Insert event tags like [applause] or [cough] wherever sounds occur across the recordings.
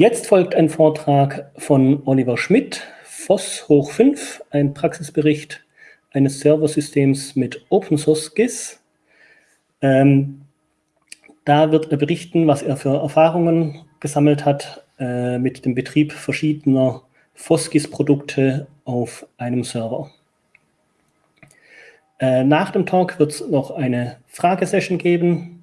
Jetzt folgt ein Vortrag von Oliver Schmidt, FOSS hoch 5, ein Praxisbericht eines Serversystems mit Open Source GIS. Ähm, da wird er berichten, was er für Erfahrungen gesammelt hat äh, mit dem Betrieb verschiedener FOSGIS-Produkte auf einem Server. Äh, nach dem Talk wird es noch eine Fragesession geben.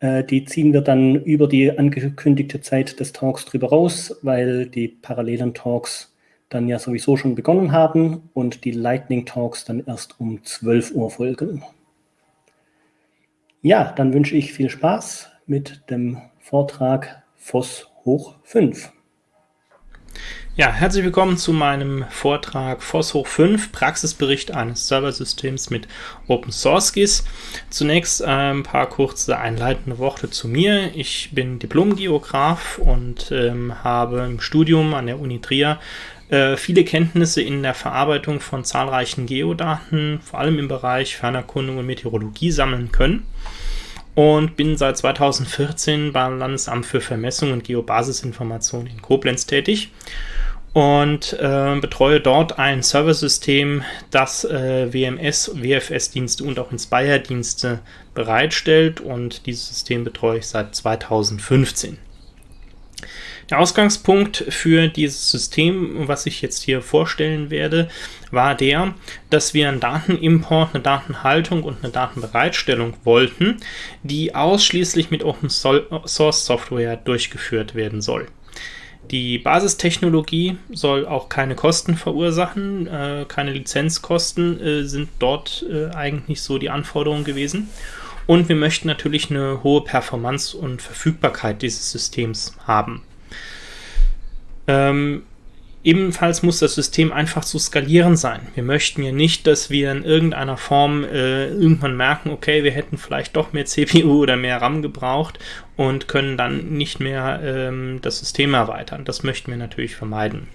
Äh, die ziehen wir dann über die angekündigte Zeit des Talks drüber raus, weil die parallelen Talks dann ja sowieso schon begonnen haben und die Lightning Talks dann erst um 12 Uhr folgen. Ja, dann wünsche ich viel Spaß mit dem Vortrag FOSS hoch 5. Ja, herzlich willkommen zu meinem Vortrag FOSS hoch 5, Praxisbericht eines Serversystems mit Open Source GIS. Zunächst ein paar kurze einleitende Worte zu mir. Ich bin Diplom-Geograf und ähm, habe im Studium an der Uni Trier äh, viele Kenntnisse in der Verarbeitung von zahlreichen Geodaten, vor allem im Bereich Fernerkundung und Meteorologie sammeln können und bin seit 2014 beim Landesamt für Vermessung und Geobasisinformation in Koblenz tätig und äh, betreue dort ein Serversystem, das äh, WMS, WFS-Dienste und auch Inspire-Dienste bereitstellt und dieses System betreue ich seit 2015. Der Ausgangspunkt für dieses System, was ich jetzt hier vorstellen werde, war der, dass wir einen Datenimport, eine Datenhaltung und eine Datenbereitstellung wollten, die ausschließlich mit Open Source Software durchgeführt werden soll. Die Basistechnologie soll auch keine Kosten verursachen, äh, keine Lizenzkosten äh, sind dort äh, eigentlich so die Anforderungen gewesen. Und wir möchten natürlich eine hohe Performance und Verfügbarkeit dieses Systems haben. Ähm, Ebenfalls muss das System einfach zu skalieren sein. Wir möchten ja nicht, dass wir in irgendeiner Form äh, irgendwann merken, okay, wir hätten vielleicht doch mehr CPU oder mehr RAM gebraucht und können dann nicht mehr ähm, das System erweitern. Das möchten wir natürlich vermeiden.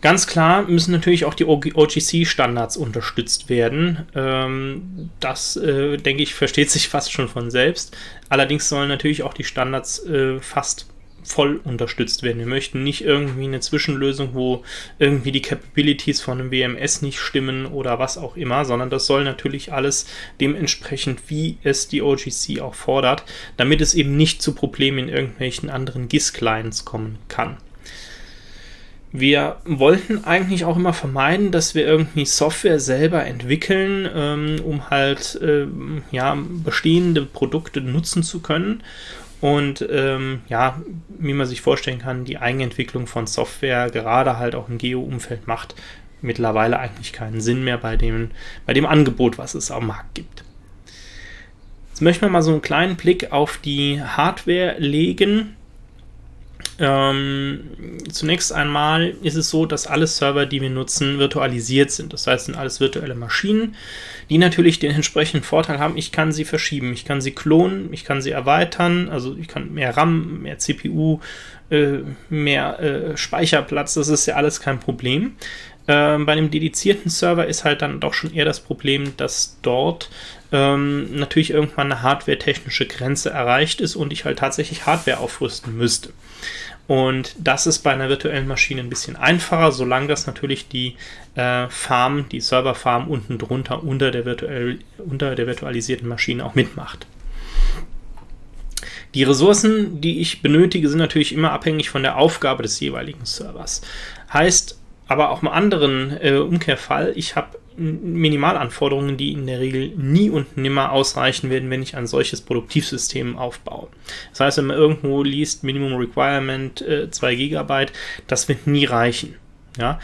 Ganz klar müssen natürlich auch die OGC-Standards unterstützt werden. Ähm, das, äh, denke ich, versteht sich fast schon von selbst. Allerdings sollen natürlich auch die Standards äh, fast voll unterstützt werden. Wir möchten nicht irgendwie eine Zwischenlösung, wo irgendwie die Capabilities von einem WMS nicht stimmen oder was auch immer, sondern das soll natürlich alles dementsprechend, wie es die OGC auch fordert, damit es eben nicht zu Problemen in irgendwelchen anderen GIS-Clients kommen kann. Wir wollten eigentlich auch immer vermeiden, dass wir irgendwie Software selber entwickeln, ähm, um halt äh, ja, bestehende Produkte nutzen zu können und ähm, ja, wie man sich vorstellen kann, die Eigenentwicklung von Software gerade halt auch im Geo-Umfeld macht mittlerweile eigentlich keinen Sinn mehr bei dem, bei dem Angebot, was es am Markt gibt. Jetzt möchten wir mal so einen kleinen Blick auf die Hardware legen. Ähm, zunächst einmal ist es so, dass alle Server, die wir nutzen, virtualisiert sind. Das heißt, sind alles virtuelle Maschinen, die natürlich den entsprechenden Vorteil haben, ich kann sie verschieben, ich kann sie klonen, ich kann sie erweitern, also ich kann mehr RAM, mehr CPU, äh, mehr äh, Speicherplatz, das ist ja alles kein Problem. Ähm, bei einem dedizierten Server ist halt dann doch schon eher das Problem, dass dort ähm, natürlich irgendwann eine hardware-technische Grenze erreicht ist und ich halt tatsächlich Hardware aufrüsten müsste. Und das ist bei einer virtuellen Maschine ein bisschen einfacher, solange das natürlich die äh, Farm, die Serverfarm unten drunter unter der, virtuell, unter der virtualisierten Maschine auch mitmacht. Die Ressourcen, die ich benötige, sind natürlich immer abhängig von der Aufgabe des jeweiligen Servers. Heißt aber auch im anderen äh, Umkehrfall, ich habe Minimalanforderungen, die in der Regel nie und nimmer ausreichen werden, wenn ich ein solches Produktivsystem aufbaue. Das heißt, wenn man irgendwo liest, Minimum Requirement äh, 2 GB, das wird nie reichen. Ja?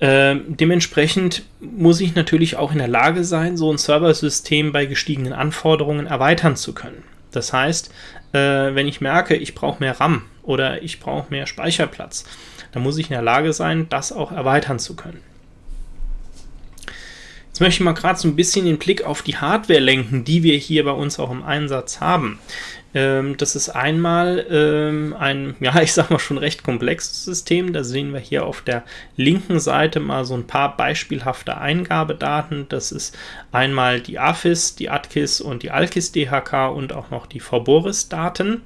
Äh, dementsprechend muss ich natürlich auch in der Lage sein, so ein Serversystem bei gestiegenen Anforderungen erweitern zu können. Das heißt, äh, wenn ich merke, ich brauche mehr RAM oder ich brauche mehr Speicherplatz, dann muss ich in der Lage sein, das auch erweitern zu können. Jetzt möchte ich mal gerade so ein bisschen den Blick auf die Hardware lenken, die wir hier bei uns auch im Einsatz haben. Ähm, das ist einmal ähm, ein, ja, [laughs] ich sag mal schon recht komplexes System. Da sehen wir hier auf der linken Seite mal so ein paar beispielhafte Eingabedaten. Das ist einmal die AFIS, die ATKIS und die ALKIS DHK und auch noch die VBORIS-Daten.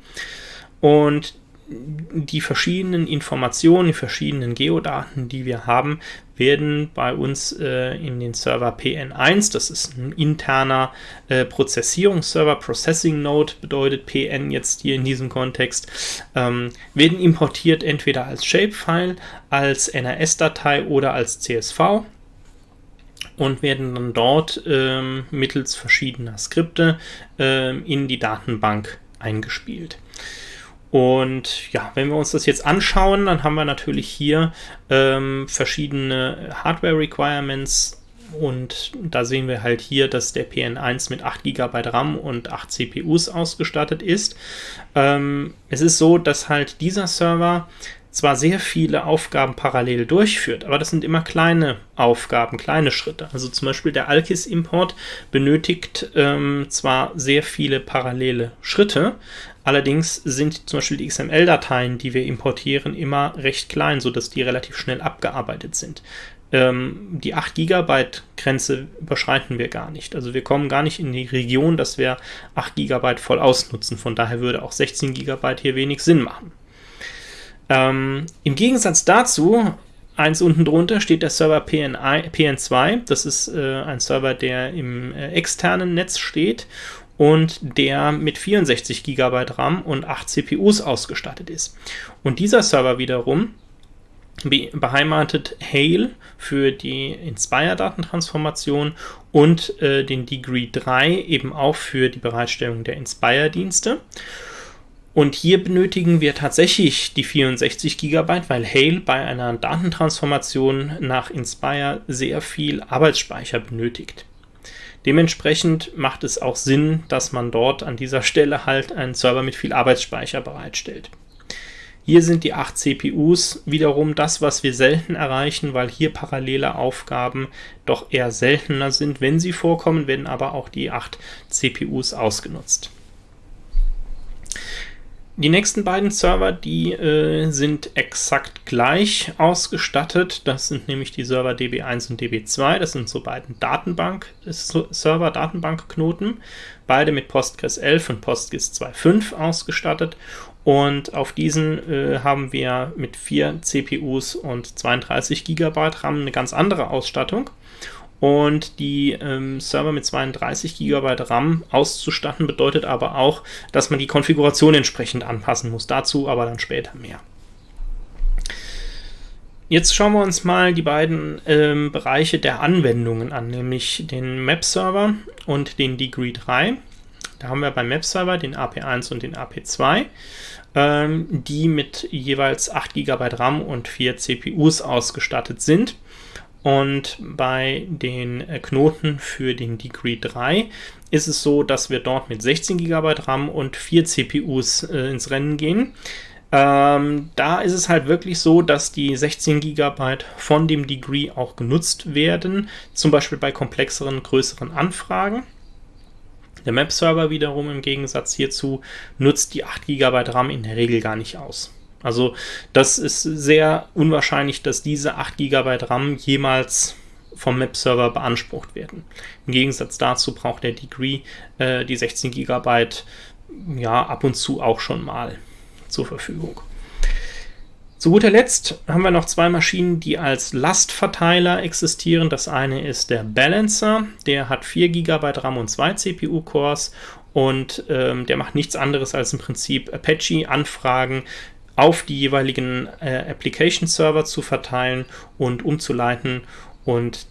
Und die verschiedenen Informationen, die verschiedenen Geodaten, die wir haben, werden bei uns äh, in den Server PN1, das ist ein interner äh, Prozessierungsserver, Processing Node bedeutet PN jetzt hier in diesem Kontext, ähm, werden importiert entweder als Shapefile, als NRS-Datei oder als CSV und werden dann dort ähm, mittels verschiedener Skripte ähm, in die Datenbank eingespielt. Und ja, wenn wir uns das jetzt anschauen, dann haben wir natürlich hier ähm, verschiedene Hardware-Requirements und da sehen wir halt hier, dass der PN1 mit 8 GB RAM und 8 CPUs ausgestattet ist. Ähm, es ist so, dass halt dieser Server zwar sehr viele Aufgaben parallel durchführt, aber das sind immer kleine Aufgaben, kleine Schritte. Also zum Beispiel der Alkis-Import benötigt ähm, zwar sehr viele parallele Schritte, allerdings sind zum Beispiel die XML-Dateien, die wir importieren, immer recht klein, sodass die relativ schnell abgearbeitet sind. Ähm, die 8 GB Grenze überschreiten wir gar nicht. Also wir kommen gar nicht in die Region, dass wir 8 GB voll ausnutzen. Von daher würde auch 16 GB hier wenig Sinn machen. Ähm, Im Gegensatz dazu, eins unten drunter steht der Server PNI, PN2. Das ist äh, ein Server, der im äh, externen Netz steht und der mit 64 GB RAM und 8 CPUs ausgestattet ist. Und dieser Server wiederum be beheimatet Hail für die Inspire-Datentransformation und äh, den Degree 3 eben auch für die Bereitstellung der Inspire-Dienste. Und hier benötigen wir tatsächlich die 64 GB, weil Hail bei einer Datentransformation nach Inspire sehr viel Arbeitsspeicher benötigt. Dementsprechend macht es auch Sinn, dass man dort an dieser Stelle halt einen Server mit viel Arbeitsspeicher bereitstellt. Hier sind die 8 CPUs wiederum das, was wir selten erreichen, weil hier parallele Aufgaben doch eher seltener sind. Wenn sie vorkommen, werden aber auch die 8 CPUs ausgenutzt. Die nächsten beiden Server, die äh, sind exakt gleich ausgestattet. Das sind nämlich die Server DB1 und DB2. Das sind so beiden Datenbank-Server, Datenbankknoten. Beide mit Postgres 11 und Postgres 2.5 ausgestattet. Und auf diesen äh, haben wir mit 4 CPUs und 32 GB RAM eine ganz andere Ausstattung. Und die ähm, Server mit 32 GB RAM auszustatten bedeutet aber auch, dass man die Konfiguration entsprechend anpassen muss. Dazu aber dann später mehr. Jetzt schauen wir uns mal die beiden ähm, Bereiche der Anwendungen an, nämlich den Map-Server und den Degree 3. Da haben wir beim Map-Server den AP1 und den AP2, ähm, die mit jeweils 8 GB RAM und 4 CPUs ausgestattet sind. Und bei den äh, Knoten für den Degree 3 ist es so, dass wir dort mit 16 GB RAM und 4 CPUs äh, ins Rennen gehen. Ähm, da ist es halt wirklich so, dass die 16 GB von dem Degree auch genutzt werden, zum Beispiel bei komplexeren, größeren Anfragen. Der Map-Server wiederum im Gegensatz hierzu nutzt die 8 GB RAM in der Regel gar nicht aus. Also das ist sehr unwahrscheinlich, dass diese 8 GB RAM jemals vom Map-Server beansprucht werden. Im Gegensatz dazu braucht der Degree äh, die 16 GB ja ab und zu auch schon mal zur Verfügung. Zu guter Letzt haben wir noch zwei Maschinen, die als Lastverteiler existieren. Das eine ist der Balancer, der hat 4 GB RAM und 2 CPU-Cores und ähm, der macht nichts anderes als im Prinzip Apache-Anfragen auf die jeweiligen äh, Application-Server zu verteilen und umzuleiten und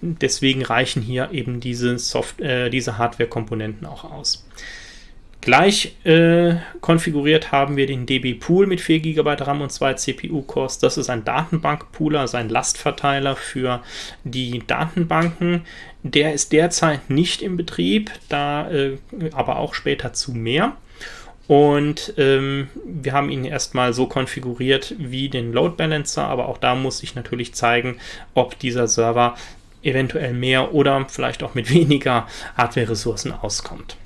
deswegen reichen hier eben diese, Soft äh, diese Hardware-Komponenten auch aus. Gleich äh, konfiguriert haben wir den DB Pool mit 4 GB RAM und 2 CPU-Cores. Das ist ein Datenbank-Pooler, also ein Lastverteiler für die Datenbanken. Der ist derzeit nicht in Betrieb, da äh, aber auch später zu mehr. Und ähm, wir haben ihn erstmal so konfiguriert wie den Load Balancer, aber auch da muss ich natürlich zeigen, ob dieser Server eventuell mehr oder vielleicht auch mit [laughs] weniger Hardware-Ressourcen auskommt.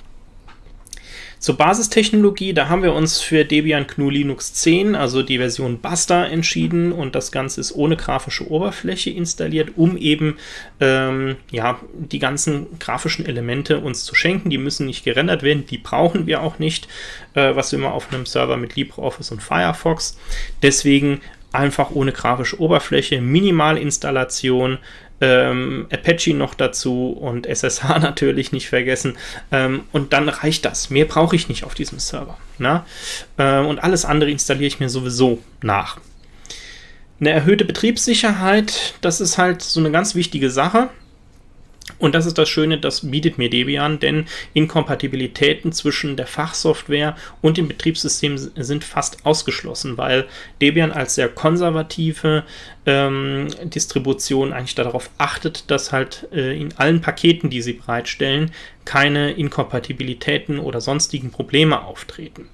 Zur Basistechnologie, da haben wir uns für Debian GNU Linux 10, also die Version Buster, entschieden und das Ganze ist ohne grafische Oberfläche installiert, um eben ähm, ja, die ganzen grafischen Elemente uns zu schenken. Die müssen nicht gerendert werden, die brauchen wir auch nicht, äh, was immer auf einem Server mit LibreOffice und Firefox. Deswegen einfach ohne grafische Oberfläche, Minimalinstallation, ähm, Apache noch dazu und SSH [laughs] natürlich nicht vergessen. Ähm, und dann reicht das. Mehr brauche ich nicht auf diesem Server. Na? Äh, und alles andere installiere ich mir sowieso nach. Eine erhöhte Betriebssicherheit, das ist halt so eine ganz wichtige Sache. Und das ist das Schöne, das bietet mir Debian, denn Inkompatibilitäten zwischen der Fachsoftware und dem Betriebssystem sind fast ausgeschlossen, weil Debian als sehr konservative ähm, Distribution eigentlich darauf achtet, dass halt äh, in allen Paketen, die sie bereitstellen, keine Inkompatibilitäten oder sonstigen Probleme auftreten.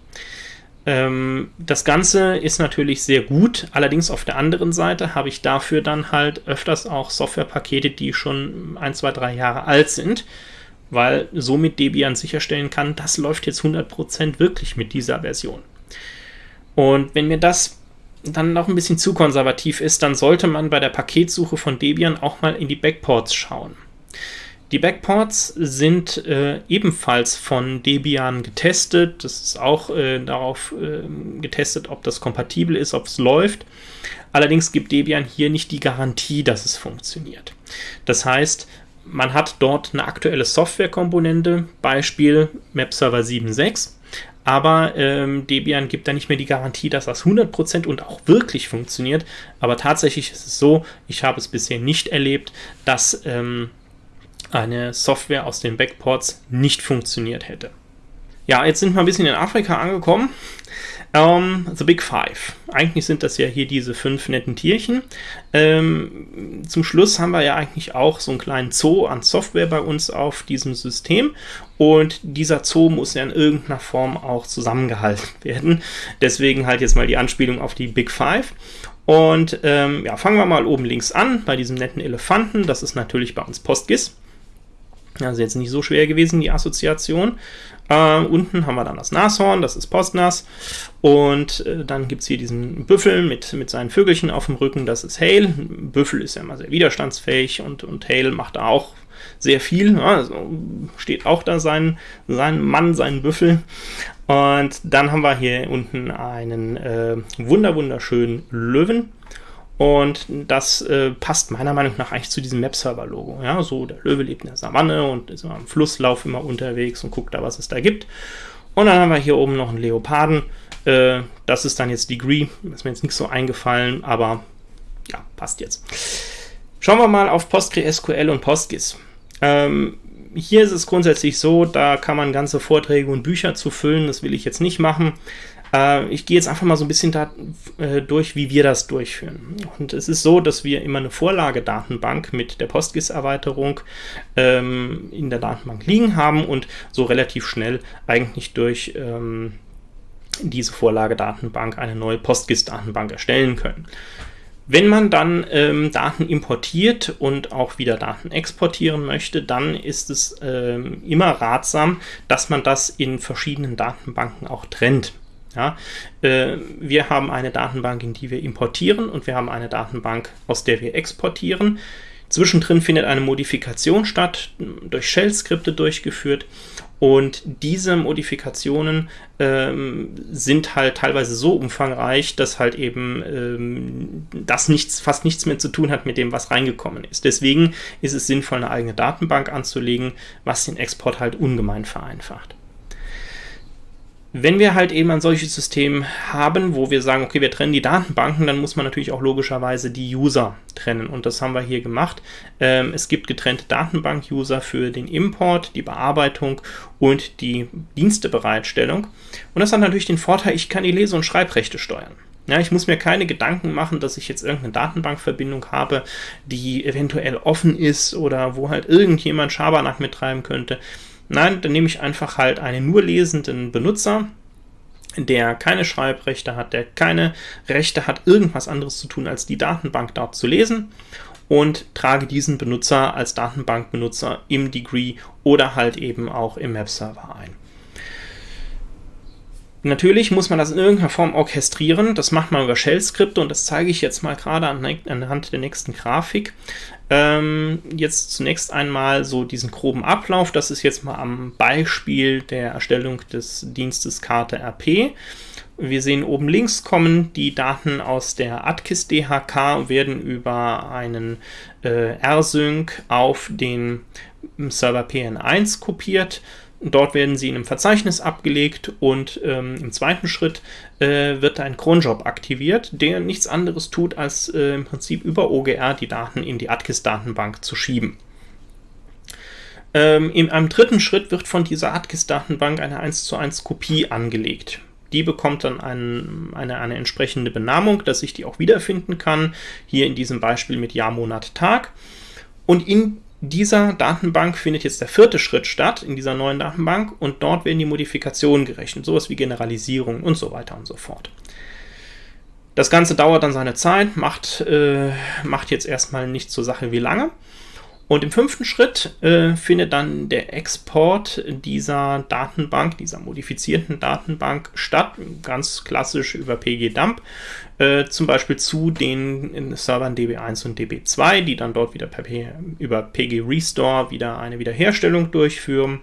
Ähm, das Ganze ist natürlich sehr gut, allerdings auf der anderen Seite habe ich dafür dann halt öfters auch Softwarepakete, die schon ein, zwei, drei Jahre alt sind, weil somit Debian sicherstellen kann, das läuft jetzt 100% wirklich mit dieser Version. Und wenn mir das dann noch ein bisschen zu konservativ ist, dann sollte man bei der Paketsuche von Debian auch mal in die Backports schauen. Die Backports sind äh, ebenfalls von Debian getestet. Das ist auch äh, darauf äh, getestet, ob das kompatibel ist, ob es läuft. Allerdings gibt Debian hier nicht die Garantie, dass es funktioniert. Das heißt, man hat dort eine aktuelle Softwarekomponente, Beispiel MapServer 7.6, aber ähm, Debian gibt da nicht mehr die Garantie, dass das 100% und auch wirklich funktioniert. Aber tatsächlich ist es so, ich habe es bisher nicht erlebt, dass ähm, eine Software aus den Backports nicht funktioniert hätte. Ja, jetzt sind wir ein bisschen in Afrika angekommen. Um, ähm, the Big Five. Eigentlich sind das ja hier diese fünf netten Tierchen. Ähm, zum Schluss haben wir ja eigentlich auch so einen kleinen Zoo an Software bei uns auf diesem System. Und dieser Zoo muss ja in irgendeiner Form auch zusammengehalten [laughs] werden. Deswegen halt jetzt mal die Anspielung auf die Big Five. Und ähm, ja, fangen wir mal oben links an bei diesem netten Elefanten. Das ist natürlich bei uns PostGIS. Also jetzt nicht so schwer gewesen, die Assoziation. Äh, unten haben wir dann das Nashorn, das ist Postnas. Und äh, dann gibt es hier diesen Büffel mit, mit seinen Vögelchen auf dem Rücken, das ist Hale. Büffel ist ja immer sehr widerstandsfähig und, und Hale macht da auch sehr viel. Ja, also steht auch da sein, sein Mann, sein Büffel. Und dann haben wir hier unten einen äh, wunder wunderschönen Löwen. Und das äh, passt meiner Meinung nach eigentlich zu diesem Map-Server-Logo. Ja, so der Löwe lebt in der Savanne und ist am Flusslauf immer unterwegs und guckt da, was es da gibt. Und dann haben wir hier oben noch einen Leoparden. Äh, das ist dann jetzt Degree. Ist mir jetzt nicht so eingefallen, aber ja, passt jetzt. Schauen wir mal auf PostgreSQL und PostGIS. Ähm, hier ist es grundsätzlich so, da kann man ganze Vorträge und Bücher zu füllen. Das will ich jetzt nicht machen. Äh, ich gehe jetzt einfach mal so ein bisschen da, äh, durch, wie wir das durchführen. Und es ist so, dass wir immer eine Vorlagedatenbank mit der PostGIS-Erweiterung ähm, in der Datenbank liegen haben und so relativ schnell eigentlich durch ähm, diese Vorlagedatenbank eine neue PostGIS-Datenbank erstellen können. Wenn man dann ähm, Daten importiert und auch wieder Daten exportieren möchte, dann ist es ähm, immer ratsam, dass man das in verschiedenen Datenbanken auch trennt. Ja, äh, wir haben eine Datenbank, in die wir importieren und wir haben eine Datenbank, aus der wir exportieren. Zwischendrin findet eine Modifikation statt, durch Shell-Skripte durchgeführt und diese Modifikationen ähm, sind halt teilweise so umfangreich, dass halt eben ähm, das nichts, fast nichts mehr zu tun hat mit dem, was reingekommen ist. Deswegen ist es sinnvoll, eine eigene Datenbank anzulegen, was den Export halt ungemein vereinfacht. Wenn wir halt eben ein solches System haben, wo wir sagen, okay, wir trennen die Datenbanken, dann muss man natürlich auch logischerweise die User trennen. Und das haben wir hier gemacht. Ähm, es gibt getrennte Datenbank-User für den Import, die Bearbeitung und die Dienstebereitstellung. Und das hat natürlich den Vorteil, ich kann die Lese- und Schreibrechte steuern. Ja, ich muss mir keine Gedanken machen, dass ich jetzt irgendeine Datenbankverbindung habe, die eventuell offen ist oder wo halt irgendjemand Schabernack mittreiben könnte. Nein, dann nehme ich einfach halt einen nur lesenden Benutzer, der keine Schreibrechte hat, der keine Rechte hat, irgendwas anderes zu tun, als die Datenbank dort zu lesen und trage diesen Benutzer als Datenbankbenutzer im Degree oder halt eben auch im Map-Server ein. Natürlich muss man das in irgendeiner Form orchestrieren. Das macht man über Shell-Skripte und das zeige ich jetzt mal gerade anhand der nächsten Grafik. Ähm, jetzt zunächst einmal so diesen groben Ablauf. Das ist jetzt mal am Beispiel der Erstellung des Dienstes Karte RP. Wir sehen oben links kommen die Daten aus der ATKIS DHK und werden über einen äh, R-Sync auf den Server PN1 kopiert. Dort werden sie in einem Verzeichnis abgelegt und ähm, im zweiten Schritt äh, wird ein Cronjob aktiviert, der nichts anderes tut, als äh, im Prinzip über OGR die Daten in die ATKIS-Datenbank zu schieben. Ähm, in einem dritten Schritt wird von dieser ATKIS-Datenbank eine 1 zu 1 Kopie angelegt. Die bekommt dann ein, eine, eine entsprechende Benamung, dass ich die auch wiederfinden kann. Hier in diesem Beispiel mit Jahr, Monat, Tag. Und in dieser Datenbank findet jetzt der vierte Schritt statt, in dieser neuen Datenbank. Und dort werden die Modifikationen gerechnet, sowas wie Generalisierung und so weiter und so fort. Das Ganze dauert dann seine Zeit, macht, äh, macht jetzt erstmal nicht zur Sache wie lange. Und im fünften Schritt äh, findet dann der Export dieser Datenbank, dieser modifizierten Datenbank statt, ganz klassisch über pgdump, äh, zum Beispiel zu den Servern DB1 und DB2, die dann dort wieder per P über pg restore wieder eine Wiederherstellung durchführen.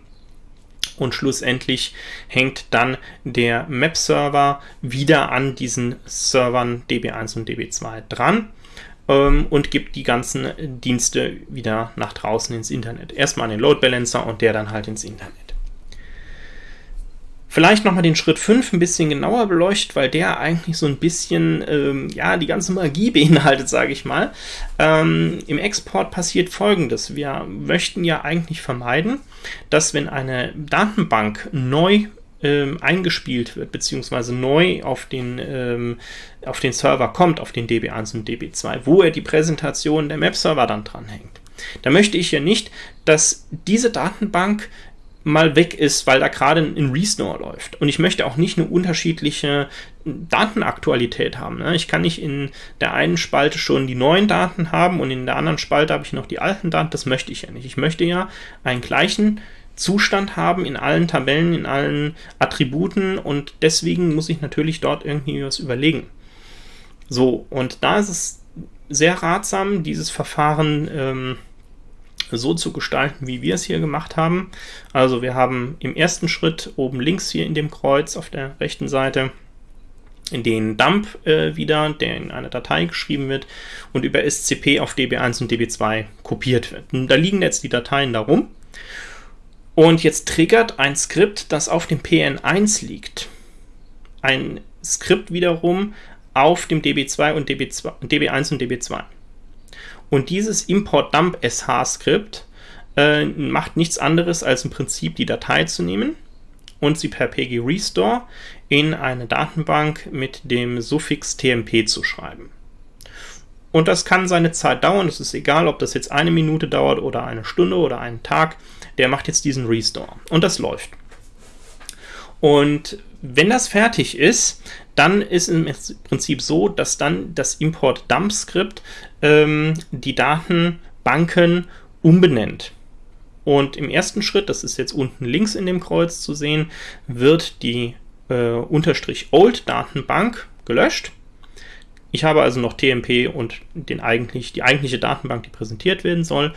Und schlussendlich hängt dann der Map-Server wieder an diesen Servern DB1 und DB2 dran ähm, und gibt die ganzen Dienste wieder nach draußen ins Internet. Erstmal an den Load Balancer und der dann halt ins Internet. Vielleicht nochmal den Schritt 5 ein bisschen genauer beleuchtet, weil der eigentlich so ein bisschen, ähm, ja, die ganze Magie [laughs] beinhaltet, sage ich mal. Ähm, Im Export passiert folgendes. Wir möchten ja eigentlich vermeiden, dass wenn eine Datenbank neu ähm, eingespielt wird, beziehungsweise neu auf den, ähm, auf den Server kommt, auf den DB1 und DB2, wo er die Präsentation der Map-Server dann dranhängt. Da möchte ich ja nicht, dass diese Datenbank mal weg ist, weil da gerade ein Restore läuft. Und ich möchte auch nicht eine unterschiedliche Datenaktualität haben. Ne? Ich kann nicht in der einen Spalte schon die neuen Daten haben und in der anderen Spalte habe ich noch die alten Daten. Das möchte ich ja nicht. Ich möchte ja einen gleichen Zustand haben in allen Tabellen, in allen Attributen und deswegen muss ich natürlich dort irgendwie was überlegen. So, und da ist es sehr ratsam, dieses Verfahren ähm, so zu gestalten, wie wir es hier gemacht haben. Also wir haben im ersten Schritt oben links hier in dem Kreuz auf der rechten Seite den Dump äh, wieder, der in eine Datei geschrieben wird und über SCP auf DB1 und DB2 kopiert wird. Und da liegen jetzt die Dateien darum und jetzt triggert ein Skript, das auf dem PN1 liegt, ein Skript wiederum auf dem DB2 und DB2, DB1 und DB2. Und dieses import-dump-sh-Skript äh, macht nichts anderes, als im Prinzip die Datei zu nehmen und sie per pg-restore in eine Datenbank mit dem Suffix tmp zu schreiben. Und das kann seine Zeit dauern, es ist egal, ob das jetzt eine Minute dauert oder eine Stunde oder einen Tag, der macht jetzt diesen Restore und das läuft. Und wenn das fertig ist, dann ist im Prinzip so, dass dann das Import-Dump-Skript ähm, die Datenbanken umbenennt. Und im ersten Schritt, das ist jetzt unten links in dem Kreuz zu sehen, wird die äh, Unterstrich Old Datenbank gelöscht ich habe also noch TMP und den eigentlich, die eigentliche Datenbank, die präsentiert werden soll.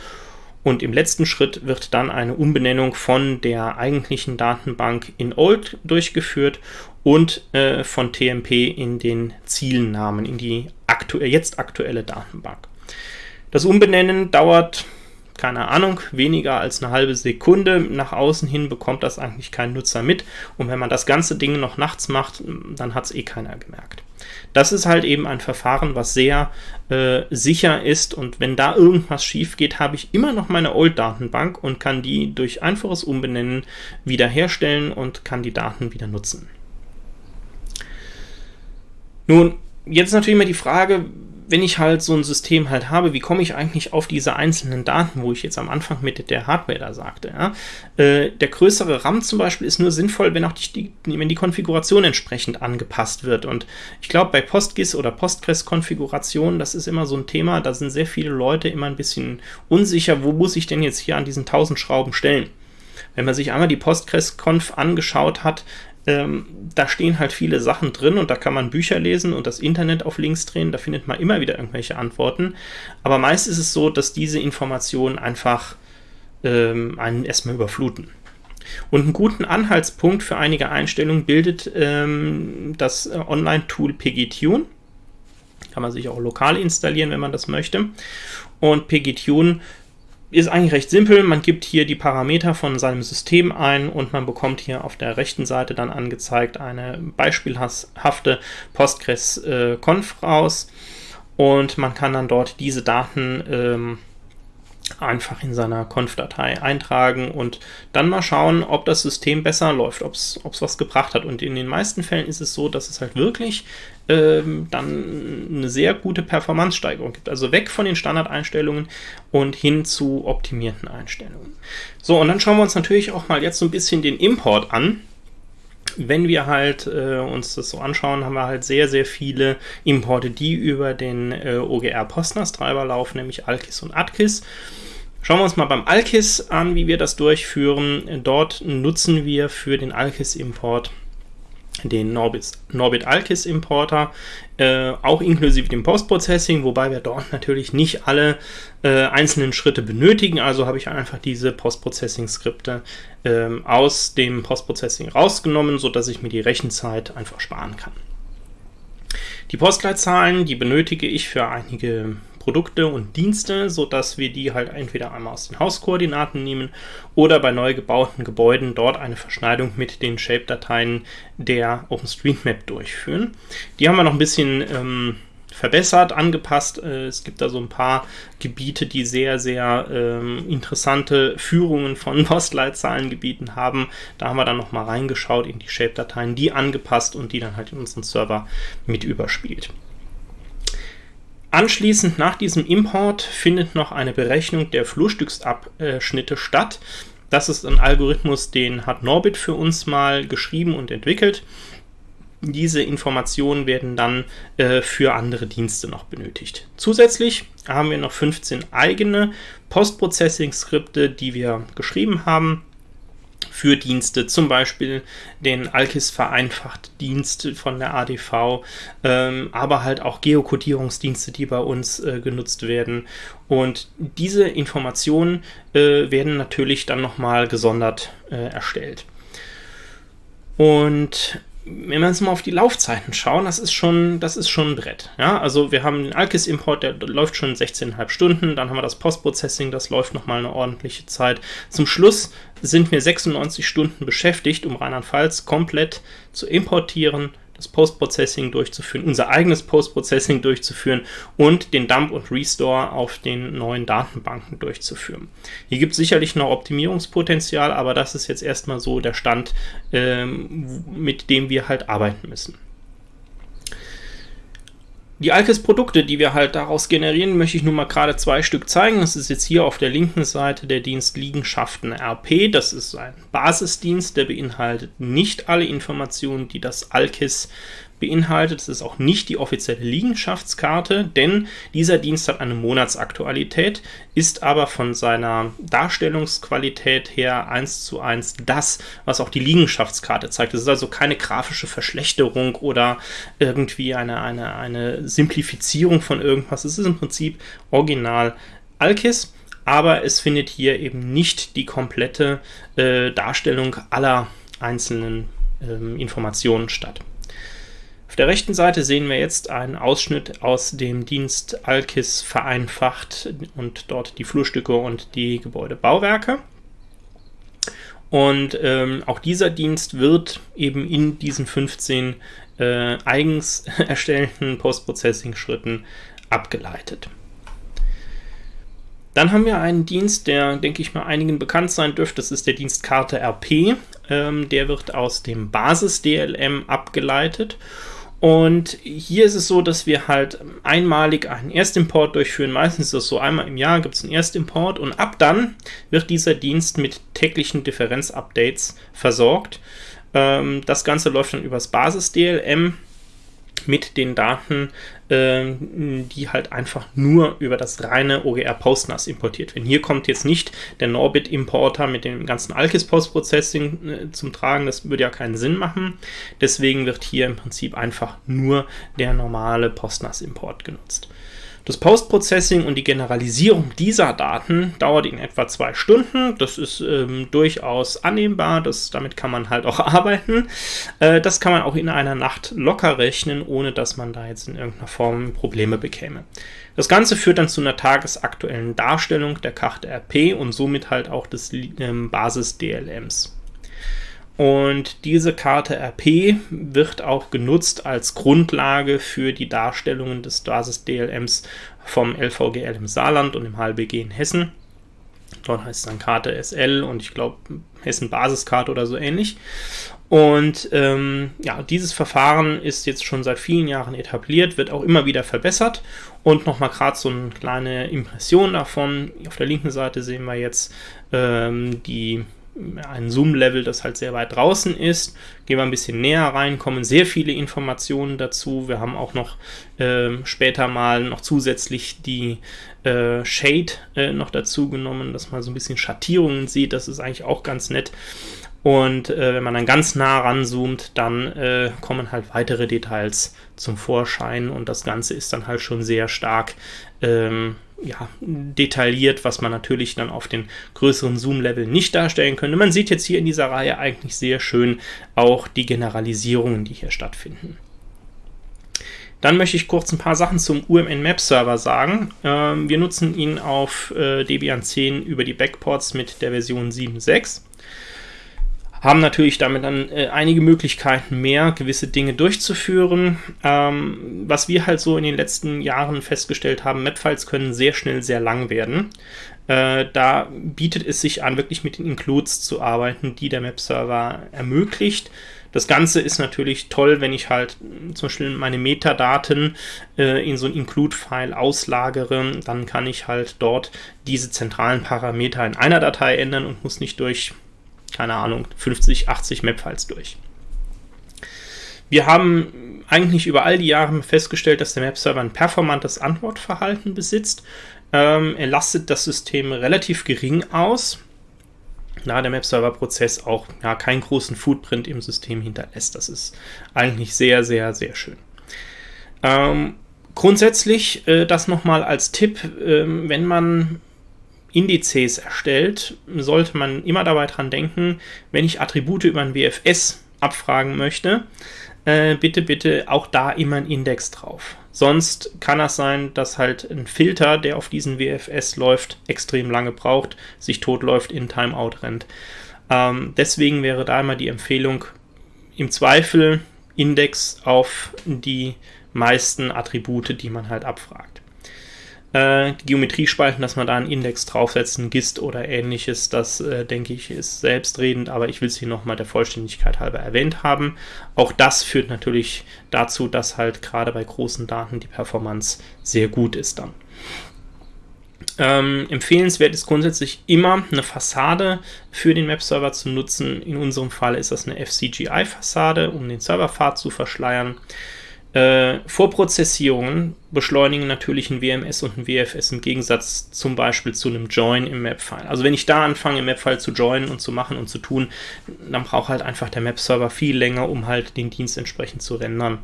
Und im letzten Schritt wird dann eine Umbenennung von der eigentlichen Datenbank in Old durchgeführt und äh, von TMP in den Zielnamen, in die aktu jetzt aktuelle Datenbank. Das Umbenennen dauert, keine Ahnung, weniger als eine halbe Sekunde. Nach außen hin bekommt das eigentlich kein Nutzer mit. Und wenn man das ganze Ding noch nachts macht, dann hat es eh keiner gemerkt. Das ist halt eben ein Verfahren, was sehr äh, sicher ist und wenn da irgendwas schief geht, habe ich immer noch meine Old-Datenbank und kann die durch einfaches Umbenennen wiederherstellen und kann die Daten wieder nutzen. Nun, jetzt natürlich immer die Frage, wenn ich halt so ein System halt habe, wie komme ich eigentlich auf diese einzelnen Daten, wo ich jetzt am Anfang mit der Hardware da sagte. Ja? Äh, der größere RAM zum Beispiel ist nur sinnvoll, wenn auch die, wenn die Konfiguration entsprechend angepasst wird. Und ich glaube, bei PostGIS oder Postgres-Konfiguration, das ist immer so ein Thema, da sind sehr viele Leute immer ein bisschen unsicher, wo muss ich denn jetzt hier an diesen 1000 Schrauben stellen. Wenn man sich einmal die Postgres-Conf angeschaut hat, ähm, da stehen halt viele Sachen drin und da kann man Bücher lesen und das Internet auf links drehen, da findet man immer wieder irgendwelche Antworten. Aber meist ist es so, dass diese Informationen einfach ähm, einen erstmal überfluten. Und einen guten Anhaltspunkt für einige Einstellungen bildet ähm, das äh, Online-Tool PGTune. Kann man sich auch lokal installieren, wenn man das möchte. Und PGTune ist eigentlich recht simpel. Man gibt hier die Parameter von seinem System ein und man bekommt hier auf der rechten Seite dann angezeigt eine beispielhafte Postgres-Conf äh, raus. Und man kann dann dort diese Daten ähm, einfach in seiner Conf-Datei eintragen und dann mal schauen, ob das System besser läuft, ob es was gebracht hat. Und in den meisten Fällen ist es so, dass es halt wirklich ähm, dann eine sehr gute Performance-Steigerung gibt. Also weg von den Standardeinstellungen und hin zu optimierten Einstellungen. So, und dann schauen wir uns natürlich auch mal jetzt so ein bisschen den Import an wenn wir halt äh, uns das so anschauen, haben wir halt sehr, sehr viele Importe, die über den äh, OGR Postnas Treiber laufen, nämlich Alkis und Atkis. Schauen wir uns mal beim Alkis an, wie wir das durchführen. Dort nutzen wir für den Alkis-Import den Norbit, Norbit Alkis Importer, äh, auch inklusive dem Postprocessing, wobei wir dort natürlich nicht alle äh, einzelnen Schritte benötigen. Also habe ich einfach diese Postprocessing-Skripte äh, aus dem Postprocessing rausgenommen, sodass ich mir die Rechenzeit einfach sparen kann. Die Postleitzahlen, die benötige ich für einige Produkte und Dienste, sodass wir die halt entweder einmal aus den Hauskoordinaten nehmen oder bei neu gebauten Gebäuden dort eine Verschneidung mit den Shape-Dateien der OpenStreetMap durchführen. Die haben wir noch ein bisschen ähm, verbessert, angepasst. Äh, es gibt da so ein paar Gebiete, die sehr, sehr ähm, interessante Führungen von [laughs] Postleitzahlengebieten haben. Da haben wir dann nochmal reingeschaut in die Shape-Dateien, die angepasst und die dann halt in unseren Server mit überspielt. Anschließend nach diesem Import findet noch eine Berechnung der Flurstücksabschnitte statt. Das ist ein Algorithmus, den hat Norbit für uns mal geschrieben und entwickelt. Diese Informationen werden dann äh, für andere Dienste noch benötigt. Zusätzlich haben wir noch 15 eigene Post-Processing-Skripte, die wir geschrieben haben für Dienste, zum Beispiel den Alkis vereinfacht Dienst von der ADV, ähm, aber halt auch Geokodierungsdienste, die bei uns äh, genutzt werden. Und diese Informationen äh, werden natürlich dann nochmal gesondert äh, erstellt. Und wenn wir uns mal auf die Laufzeiten schauen, das ist schon, das ist schon ein Brett. Ja, also wir haben den Alkis-Import, der läuft schon 16,5 Stunden, dann haben wir das Postprocessing, das läuft nochmal eine ordentliche Zeit. Zum Schluss sind wir 96 Stunden beschäftigt, um Rheinland-Pfalz komplett zu importieren, das Post-Processing durchzuführen, unser eigenes Post-Processing durchzuführen und den Dump und Restore auf den neuen Datenbanken durchzuführen. Hier gibt es sicherlich noch Optimierungspotenzial, aber das ist jetzt erstmal so der Stand, ähm, mit dem wir halt arbeiten müssen. Die Alkes-Produkte, die wir halt daraus generieren, möchte ich nur mal gerade zwei Stück zeigen. Das ist jetzt hier auf der linken Seite der Dienst Liegenschaften RP. Das ist ein Basisdienst, der beinhaltet nicht alle Informationen, die das Alkes beinhaltet. Es ist auch nicht die offizielle Liegenschaftskarte, denn dieser Dienst hat eine Monatsaktualität, ist aber von seiner Darstellungsqualität her eins zu eins das, was auch die Liegenschaftskarte zeigt. Es ist also keine grafische Verschlechterung oder irgendwie eine, eine, eine Simplifizierung von irgendwas. Es ist im Prinzip original Alkis aber es findet hier eben nicht die komplette äh, Darstellung aller einzelnen ähm, Informationen statt. Auf der rechten Seite sehen wir jetzt einen Ausschnitt aus dem Dienst Alkis vereinfacht und dort die Flurstücke und die Gebäudebauwerke. Und ähm, auch dieser Dienst wird eben in diesen 15 äh, eigens [laughs] erstellten Post-Processing-Schritten abgeleitet. Dann haben wir einen Dienst, der, denke ich mal, einigen bekannt sein dürfte. Das ist der Dienst Karte RP. Ähm, der wird aus dem Basis-DLM abgeleitet und hier ist es so, dass wir halt einmalig einen Erstimport durchführen. Meistens ist das so, einmal im Jahr gibt es einen Erstimport und ab dann wird dieser Dienst mit täglichen Differenzupdates versorgt. Ähm, das Ganze läuft dann übers Basis-DLM mit den Daten, äh, die halt einfach nur über das reine OGR PostNAS importiert werden. Hier kommt jetzt nicht der Norbit-Importer mit dem ganzen Alkis-Post-Processing äh, zum Tragen, das würde ja keinen Sinn machen. Deswegen wird hier im Prinzip einfach nur der normale PostNAS-Import genutzt. Das Post-Processing und die Generalisierung dieser Daten dauert in etwa zwei Stunden. Das ist ähm, durchaus annehmbar, das, damit kann man halt auch [laughs] arbeiten. Äh, das kann man auch in einer Nacht locker rechnen, ohne dass man da jetzt in irgendeiner Form Probleme bekäme. Das Ganze führt dann zu einer tagesaktuellen Darstellung der Karte RP und somit halt auch des ähm, Basis-DLMs. Und diese Karte RP wird auch genutzt als Grundlage für die Darstellungen des Basis-DLMs vom LVGL im Saarland und im HLBG in Hessen. Dort heißt es dann Karte SL und ich glaube Hessen Basiskarte oder so ähnlich. Und ähm, ja, dieses Verfahren ist jetzt schon seit vielen Jahren etabliert, wird auch immer wieder verbessert. Und nochmal gerade so eine kleine Impression davon. Auf der linken Seite sehen wir jetzt ähm, die ein Zoom-Level, das halt sehr weit draußen ist. Gehen wir ein bisschen näher rein, kommen sehr viele Informationen dazu. Wir haben auch noch äh, später mal noch zusätzlich die äh, Shade äh, noch dazu genommen, dass man so ein bisschen Schattierungen sieht. Das ist eigentlich auch ganz nett. Und äh, wenn man dann ganz nah ranzoomt, dann äh, kommen halt weitere Details zum Vorschein und das Ganze ist dann halt schon sehr stark ähm, ja, detailliert, was man natürlich dann auf den größeren Zoom-Level nicht darstellen könnte. Man sieht jetzt hier in dieser Reihe eigentlich sehr schön auch die Generalisierungen, die hier stattfinden. Dann möchte ich kurz ein paar Sachen zum UMN Map Server sagen. Ähm, wir nutzen ihn auf äh, Debian 10 über die Backports mit der Version 7.6 haben natürlich damit dann äh, einige Möglichkeiten mehr, gewisse Dinge durchzuführen. Ähm, was wir halt so in den letzten Jahren festgestellt haben, Mapfiles können sehr schnell sehr lang werden. Äh, da bietet es sich an, wirklich mit den Includes zu arbeiten, die der Map-Server ermöglicht. Das Ganze ist natürlich toll, wenn ich halt zum Beispiel meine Metadaten äh, in so ein Include-File auslagere, dann kann ich halt dort diese zentralen Parameter in einer Datei ändern und muss nicht durch keine Ahnung, 50, 80 Map-Files durch. Wir haben eigentlich über all die Jahre festgestellt, dass der Map-Server ein performantes Antwortverhalten besitzt. Ähm, er lastet das System relativ gering aus, da der Map-Server-Prozess auch ja, keinen großen Footprint im System hinterlässt. Das ist eigentlich sehr, sehr, sehr schön. Ähm, grundsätzlich, äh, das nochmal als Tipp, äh, wenn man Indizes erstellt, sollte man immer dabei dran denken, wenn ich Attribute über ein WFS abfragen möchte, äh, bitte, bitte auch da immer ein Index drauf. Sonst kann das sein, dass halt ein Filter, der auf diesen WFS läuft, extrem lange braucht, sich totläuft, in Timeout rennt. Ähm, deswegen wäre da immer die Empfehlung, im Zweifel Index auf die meisten Attribute, die man halt abfragt äh, Geometriespalten, dass man da einen Index draufsetzt, ein GIST oder ähnliches, das äh, denke ich ist selbstredend, aber ich will es hier nochmal der Vollständigkeit halber erwähnt haben. Auch das führt natürlich dazu, dass halt gerade bei großen Daten die Performance sehr gut ist dann. Ähm, empfehlenswert ist grundsätzlich immer eine Fassade für den Webserver zu nutzen. In unserem Fall ist das eine FCGI-Fassade, um den Serverpfad zu verschleiern. Äh, Vorprozessierungen beschleunigen natürlich ein WMS und ein WFS im Gegensatz zum Beispiel zu einem Join im Map-File. Also wenn ich da anfange, im Map-File zu joinen und zu machen und zu tun, dann braucht halt einfach der Map-Server viel länger, um halt den Dienst entsprechend zu rendern.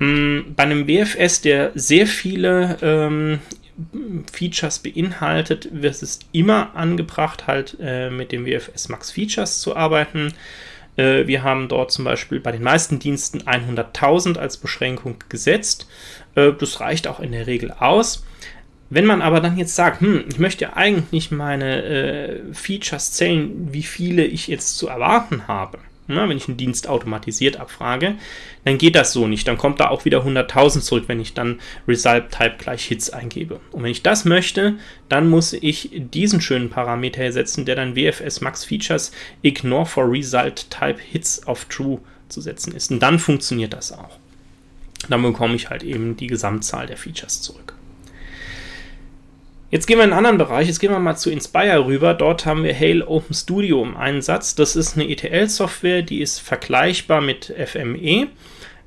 Mm, bei einem WFS, der sehr viele ähm, Features beinhaltet, wird es immer angebracht, halt äh, mit dem WFS Max Features zu arbeiten. Äh, wir haben dort zum Beispiel bei den meisten Diensten 100.000 als Beschränkung gesetzt. Äh, das reicht auch in der Regel aus. Wenn man aber dann jetzt sagt, hm, ich möchte eigentlich meine äh, Features zählen, wie viele ich jetzt zu erwarten habe, na, wenn ich einen Dienst automatisiert abfrage, dann geht das so nicht. Dann kommt da auch wieder 100.000 zurück, wenn ich dann Result Type gleich Hits eingebe. Und wenn ich das möchte, dann muss ich diesen schönen Parameter ersetzen, der dann WFS Max Features Ignore for Result Type Hits auf True zu setzen ist. Und dann funktioniert das auch. Dann bekomme ich halt eben die Gesamtzahl der Features zurück. Jetzt gehen wir in einen anderen Bereich, jetzt gehen wir mal zu Inspire rüber. Dort haben wir Hail Open Studio im Einsatz. Das ist eine ETL-Software, die ist vergleichbar mit FME.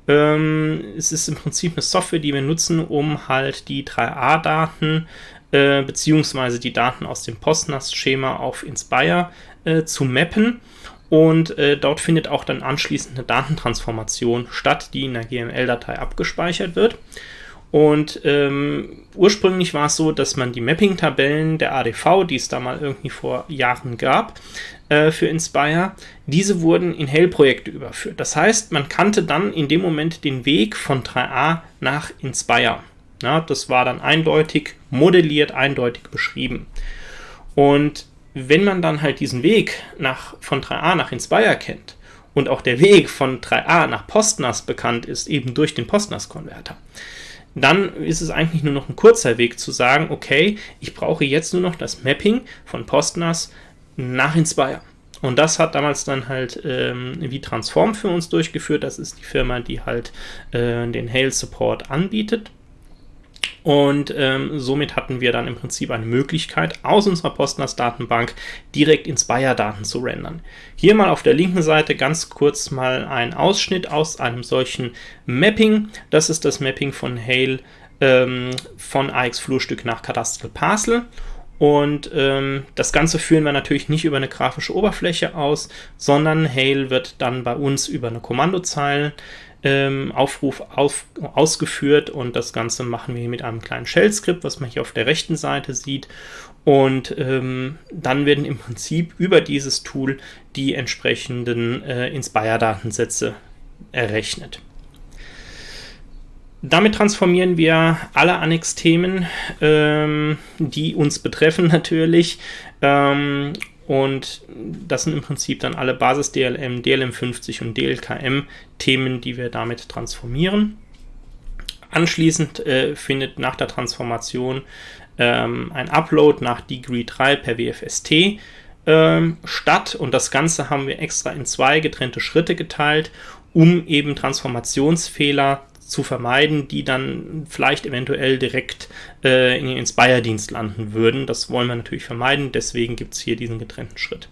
Ähm, es ist im Prinzip eine Software, die wir nutzen, um halt die 3A-Daten äh, beziehungsweise die Daten aus dem PostNAS-Schema auf Inspire äh, zu mappen. Und äh, dort findet auch dann anschließend eine Datentransformation statt, die in der GML-Datei abgespeichert wird. Und ähm, ursprünglich war es so, dass man die Mapping-Tabellen der ADV, die es da mal irgendwie vor Jahren gab, äh, für Inspire, diese wurden in Hell-Projekte überführt. Das heißt, man kannte dann in dem Moment den Weg von 3a nach Inspire. Ja, das war dann eindeutig modelliert, eindeutig beschrieben. Und wenn man dann halt diesen Weg nach, von 3a nach Inspire kennt und auch der Weg von 3a nach PostNAS bekannt ist, eben durch den PostNAS-Konverter, dann ist es eigentlich nur noch ein kurzer Weg zu sagen, okay, ich brauche jetzt nur noch das Mapping von PostNAS nach Inspire. Und das hat damals dann halt ähm, wie Transform für uns durchgeführt. Das ist die Firma, die halt äh, den Hail Support anbietet. Und ähm, somit hatten wir dann im Prinzip eine Möglichkeit, aus unserer PostNAS-Datenbank direkt Inspire-Daten zu rendern. Hier mal auf der linken Seite ganz kurz mal ein Ausschnitt aus einem solchen Mapping. Das ist das Mapping von Hail ähm, von AX Flurstück nach Cadastral Parcel. Und ähm, das Ganze führen wir natürlich nicht über eine grafische Oberfläche aus, sondern Hail wird dann bei uns über eine Kommandozeile ähm, Aufruf auf, ausgeführt und das Ganze machen wir mit einem kleinen Shell-Skript, was man hier auf der rechten Seite sieht. Und ähm, dann werden im Prinzip über dieses Tool die entsprechenden äh, Inspire-Datensätze errechnet. Damit transformieren wir alle Annex-Themen, ähm, die uns betreffen [laughs] natürlich, ähm, und das sind im Prinzip dann alle Basis-DLM, DLM50 und DLKM-Themen, die wir damit transformieren. Anschließend äh, findet nach der Transformation ähm, ein Upload nach Degree 3 per WFST ähm, statt und das Ganze haben wir extra in zwei getrennte Schritte geteilt, um eben Transformationsfehler zu vermeiden, die dann vielleicht eventuell direkt äh, in den Inspire-Dienst landen würden. Das wollen wir natürlich vermeiden, deswegen gibt es hier diesen getrennten Schritt.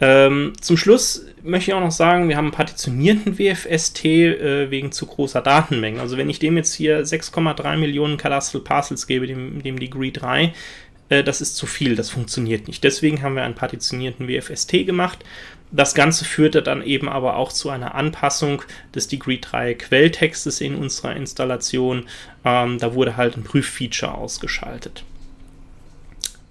Ähm, zum Schluss möchte ich auch noch sagen, wir haben einen partitionierten WFST äh, wegen zu großer Datenmengen. Also wenn ich dem jetzt hier 6,3 Millionen Cadastral Parcels gebe, dem, dem Degree 3, äh, das ist zu viel, das funktioniert nicht. Deswegen haben wir einen partitionierten WFST gemacht. Das Ganze führte dann eben aber auch zu einer Anpassung des Degree 3 Quelltextes in unserer Installation. Ähm, da wurde halt ein Prüffeature ausgeschaltet.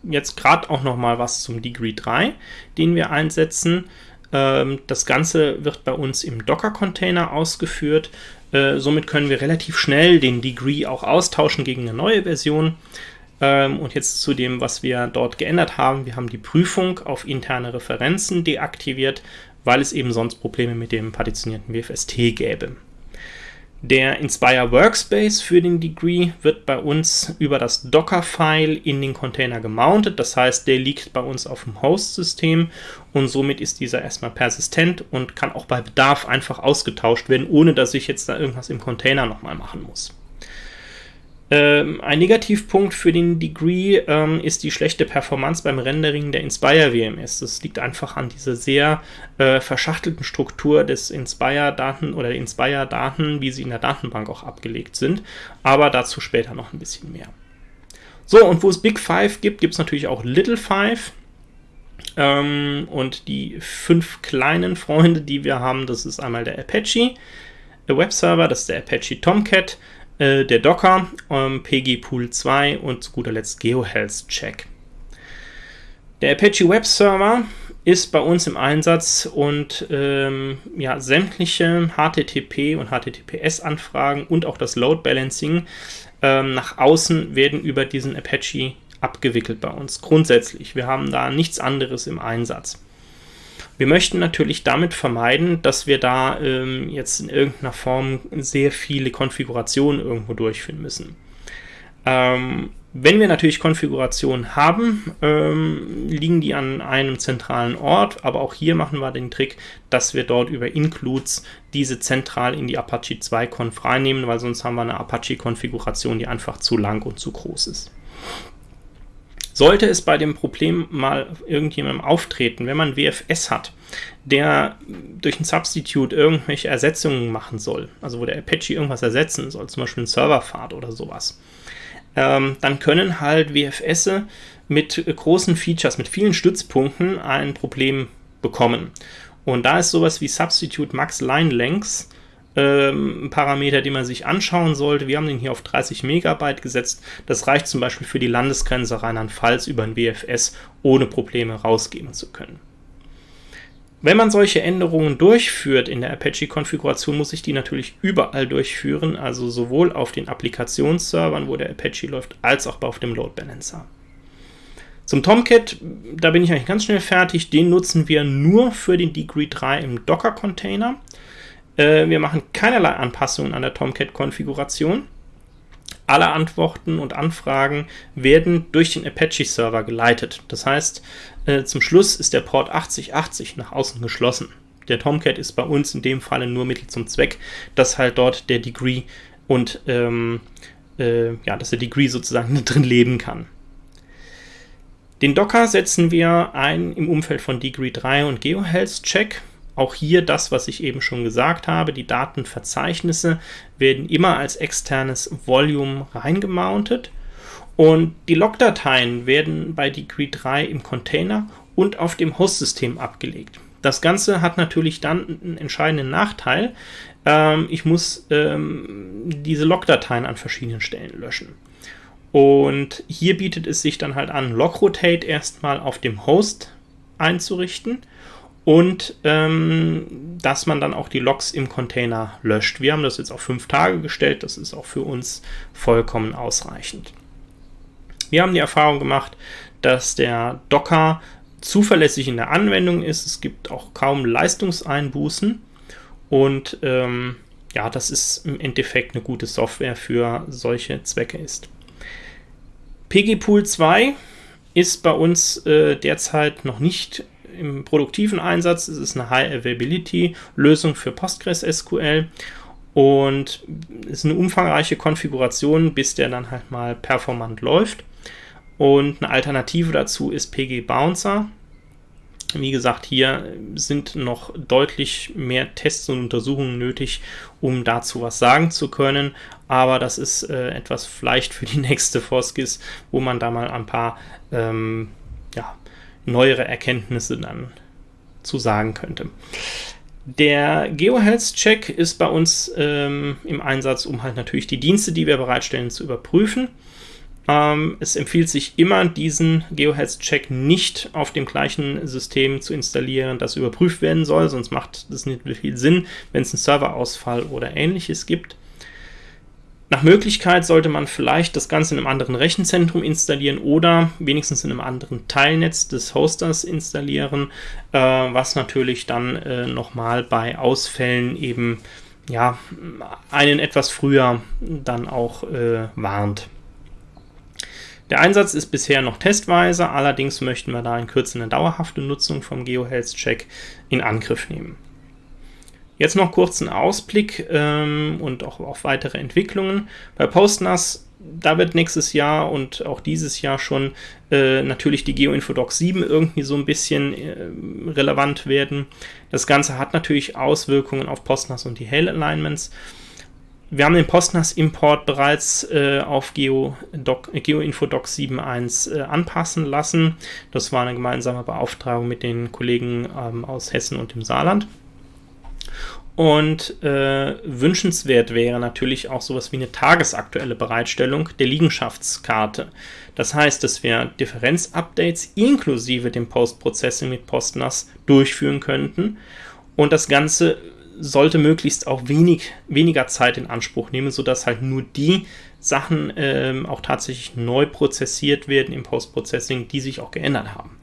Jetzt gerade auch noch mal was zum Degree 3, den wir einsetzen. Ähm, das Ganze wird bei uns im Docker-Container ausgeführt. Äh, somit können wir relativ schnell den Degree auch austauschen gegen eine neue Version. Ähm, und jetzt zu dem, was wir dort geändert haben. Wir haben die Prüfung auf interne Referenzen deaktiviert, weil es eben sonst Probleme mit dem partitionierten WFST gäbe. Der Inspire Workspace für den Degree wird bei uns über das Docker-File in den Container gemountet. Das heißt, der liegt bei uns auf dem Host-System und somit ist dieser erstmal persistent und kann auch bei Bedarf einfach ausgetauscht werden, ohne dass ich jetzt da irgendwas im Container nochmal machen muss. Ähm, ein Negativpunkt für den Degree ähm, ist die schlechte Performance beim Rendering der Inspire WMS. Das liegt einfach an dieser sehr äh, verschachtelten Struktur des Inspire-Daten oder Inspire-Daten, wie sie in der Datenbank auch abgelegt sind. Aber dazu später noch ein bisschen mehr. So, und wo es Big Five gibt, gibt es natürlich auch Little Five. Ähm, und die fünf kleinen Freunde, die wir haben, das ist einmal der Apache, Webserver, das ist der Apache Tomcat, äh, der Docker, ähm, PG Pool 2 und zu guter Letzt GeoHealth Check. Der Apache Web Server ist bei uns im Einsatz und ähm, ja, sämtliche HTTP und HTTPS-Anfragen und auch das Load Balancing ähm, nach außen werden über diesen Apache abgewickelt bei uns. Grundsätzlich, wir haben da nichts anderes im Einsatz. Wir möchten natürlich damit vermeiden, dass wir da ähm, jetzt in irgendeiner Form sehr viele Konfigurationen irgendwo durchführen müssen. Ähm, wenn wir natürlich Konfigurationen haben, ähm, liegen die an einem zentralen Ort, aber auch hier machen wir den Trick, dass wir dort über Includes diese zentral in die Apache 2 Conf reinnehmen, weil sonst haben wir eine Apache-Konfiguration, die einfach zu lang und zu groß ist. Sollte es bei dem Problem mal irgendjemandem auftreten, wenn man WFS hat, der durch ein Substitute irgendwelche Ersetzungen machen soll, also wo der Apache irgendwas ersetzen soll, zum Beispiel ein Serverfahrt oder sowas, ähm, dann können halt WFS mit großen Features, mit vielen Stützpunkten ein Problem bekommen. Und da ist sowas wie Substitute Max Line Lengths ähm, Parameter, den man sich anschauen sollte. Wir haben den hier auf 30 Megabyte gesetzt. Das reicht zum Beispiel für die Landesgrenze Rheinland-Pfalz über ein WFS ohne Probleme rausgeben zu können. Wenn man solche Änderungen durchführt in der Apache-Konfiguration, muss ich die natürlich überall durchführen, also sowohl auf den Applikationsservern, wo der Apache läuft, als auch auf dem Load Balancer. Zum Tomcat, da bin ich eigentlich ganz schnell fertig, den nutzen wir nur für den Degree 3 im Docker-Container. Äh, wir machen keinerlei Anpassungen an der Tomcat-Konfiguration. Alle Antworten und Anfragen werden durch den Apache-Server geleitet. Das heißt, äh, zum Schluss ist der Port 8080 nach außen geschlossen. Der Tomcat ist bei uns in dem Falle nur Mittel zum Zweck, dass halt dort der Degree und ähm, äh, ja, dass der Degree sozusagen [laughs] drin leben kann. Den Docker setzen wir ein im Umfeld von Degree 3 und GeoHealth Check. Auch hier das, was ich eben schon gesagt habe, die Datenverzeichnisse werden immer als externes Volume reingemountet und die Logdateien werden bei Degree 3 im Container und auf dem Hostsystem abgelegt. Das Ganze hat natürlich dann einen entscheidenden Nachteil. Ähm, ich muss ähm, diese Logdateien an verschiedenen Stellen löschen. Und hier bietet es sich dann halt an, Logrotate erstmal auf dem Host einzurichten und ähm, dass man dann auch die Logs im Container löscht. Wir haben das jetzt auf fünf Tage gestellt, das ist auch für uns vollkommen ausreichend. Wir haben die Erfahrung gemacht, dass der Docker zuverlässig in der Anwendung ist. Es gibt auch kaum Leistungseinbußen und ähm, ja, das ist im Endeffekt eine gute Software für solche Zwecke ist. PGPool 2 ist bei uns äh, derzeit noch nicht im produktiven Einsatz. Es ist eine High-Availability-Lösung für PostgreSQL und ist eine umfangreiche Konfiguration, bis der dann halt mal performant läuft. Und eine Alternative dazu ist PG Bouncer. Wie gesagt, hier sind noch deutlich mehr Tests und Untersuchungen nötig, um dazu was sagen zu können. Aber das ist äh, etwas vielleicht für die [laughs] nächste Foskis, wo man da mal ein paar ähm, ja, neuere Erkenntnisse dann zu sagen könnte. Der GeoHealth-Check ist bei uns ähm, im Einsatz, um halt natürlich die Dienste, die wir bereitstellen, zu überprüfen. Ähm, es empfiehlt sich immer, diesen GeoHealth-Check nicht auf dem gleichen System zu installieren, das überprüft werden soll, sonst macht das nicht viel Sinn, wenn es einen Serverausfall oder ähnliches gibt. Nach Möglichkeit sollte man vielleicht das Ganze in einem anderen Rechenzentrum installieren oder wenigstens in einem anderen Teilnetz des Hosters installieren, äh, was natürlich dann äh, nochmal bei Ausfällen eben ja, einen etwas früher dann auch äh, warnt. Der Einsatz ist bisher noch testweise, allerdings möchten wir da in Kürze eine dauerhafte Nutzung vom GeoHealth Check in Angriff nehmen. Jetzt noch kurz einen Ausblick ähm, und auch auf weitere Entwicklungen. Bei PostNAS, da wird nächstes Jahr und auch dieses Jahr schon äh, natürlich die GeoInfodoc 7 irgendwie so ein bisschen äh, relevant werden. Das Ganze hat natürlich Auswirkungen auf PostNAS und die Hail Alignments. Wir haben den PostNAS-Import bereits äh, auf GeoInfodoc Geo 7.1 äh, anpassen lassen. Das war eine gemeinsame Beauftragung mit den Kollegen ähm, aus Hessen und dem Saarland. Und äh, wünschenswert wäre natürlich auch sowas wie eine tagesaktuelle Bereitstellung der Liegenschaftskarte. Das heißt, dass wir Differenzupdates inklusive dem Post-Processing mit PostNAS durchführen könnten. Und das Ganze sollte möglichst auch wenig, weniger Zeit in Anspruch nehmen, sodass halt nur die Sachen ähm, auch tatsächlich neu prozessiert werden im Post-Processing, die sich auch geändert haben.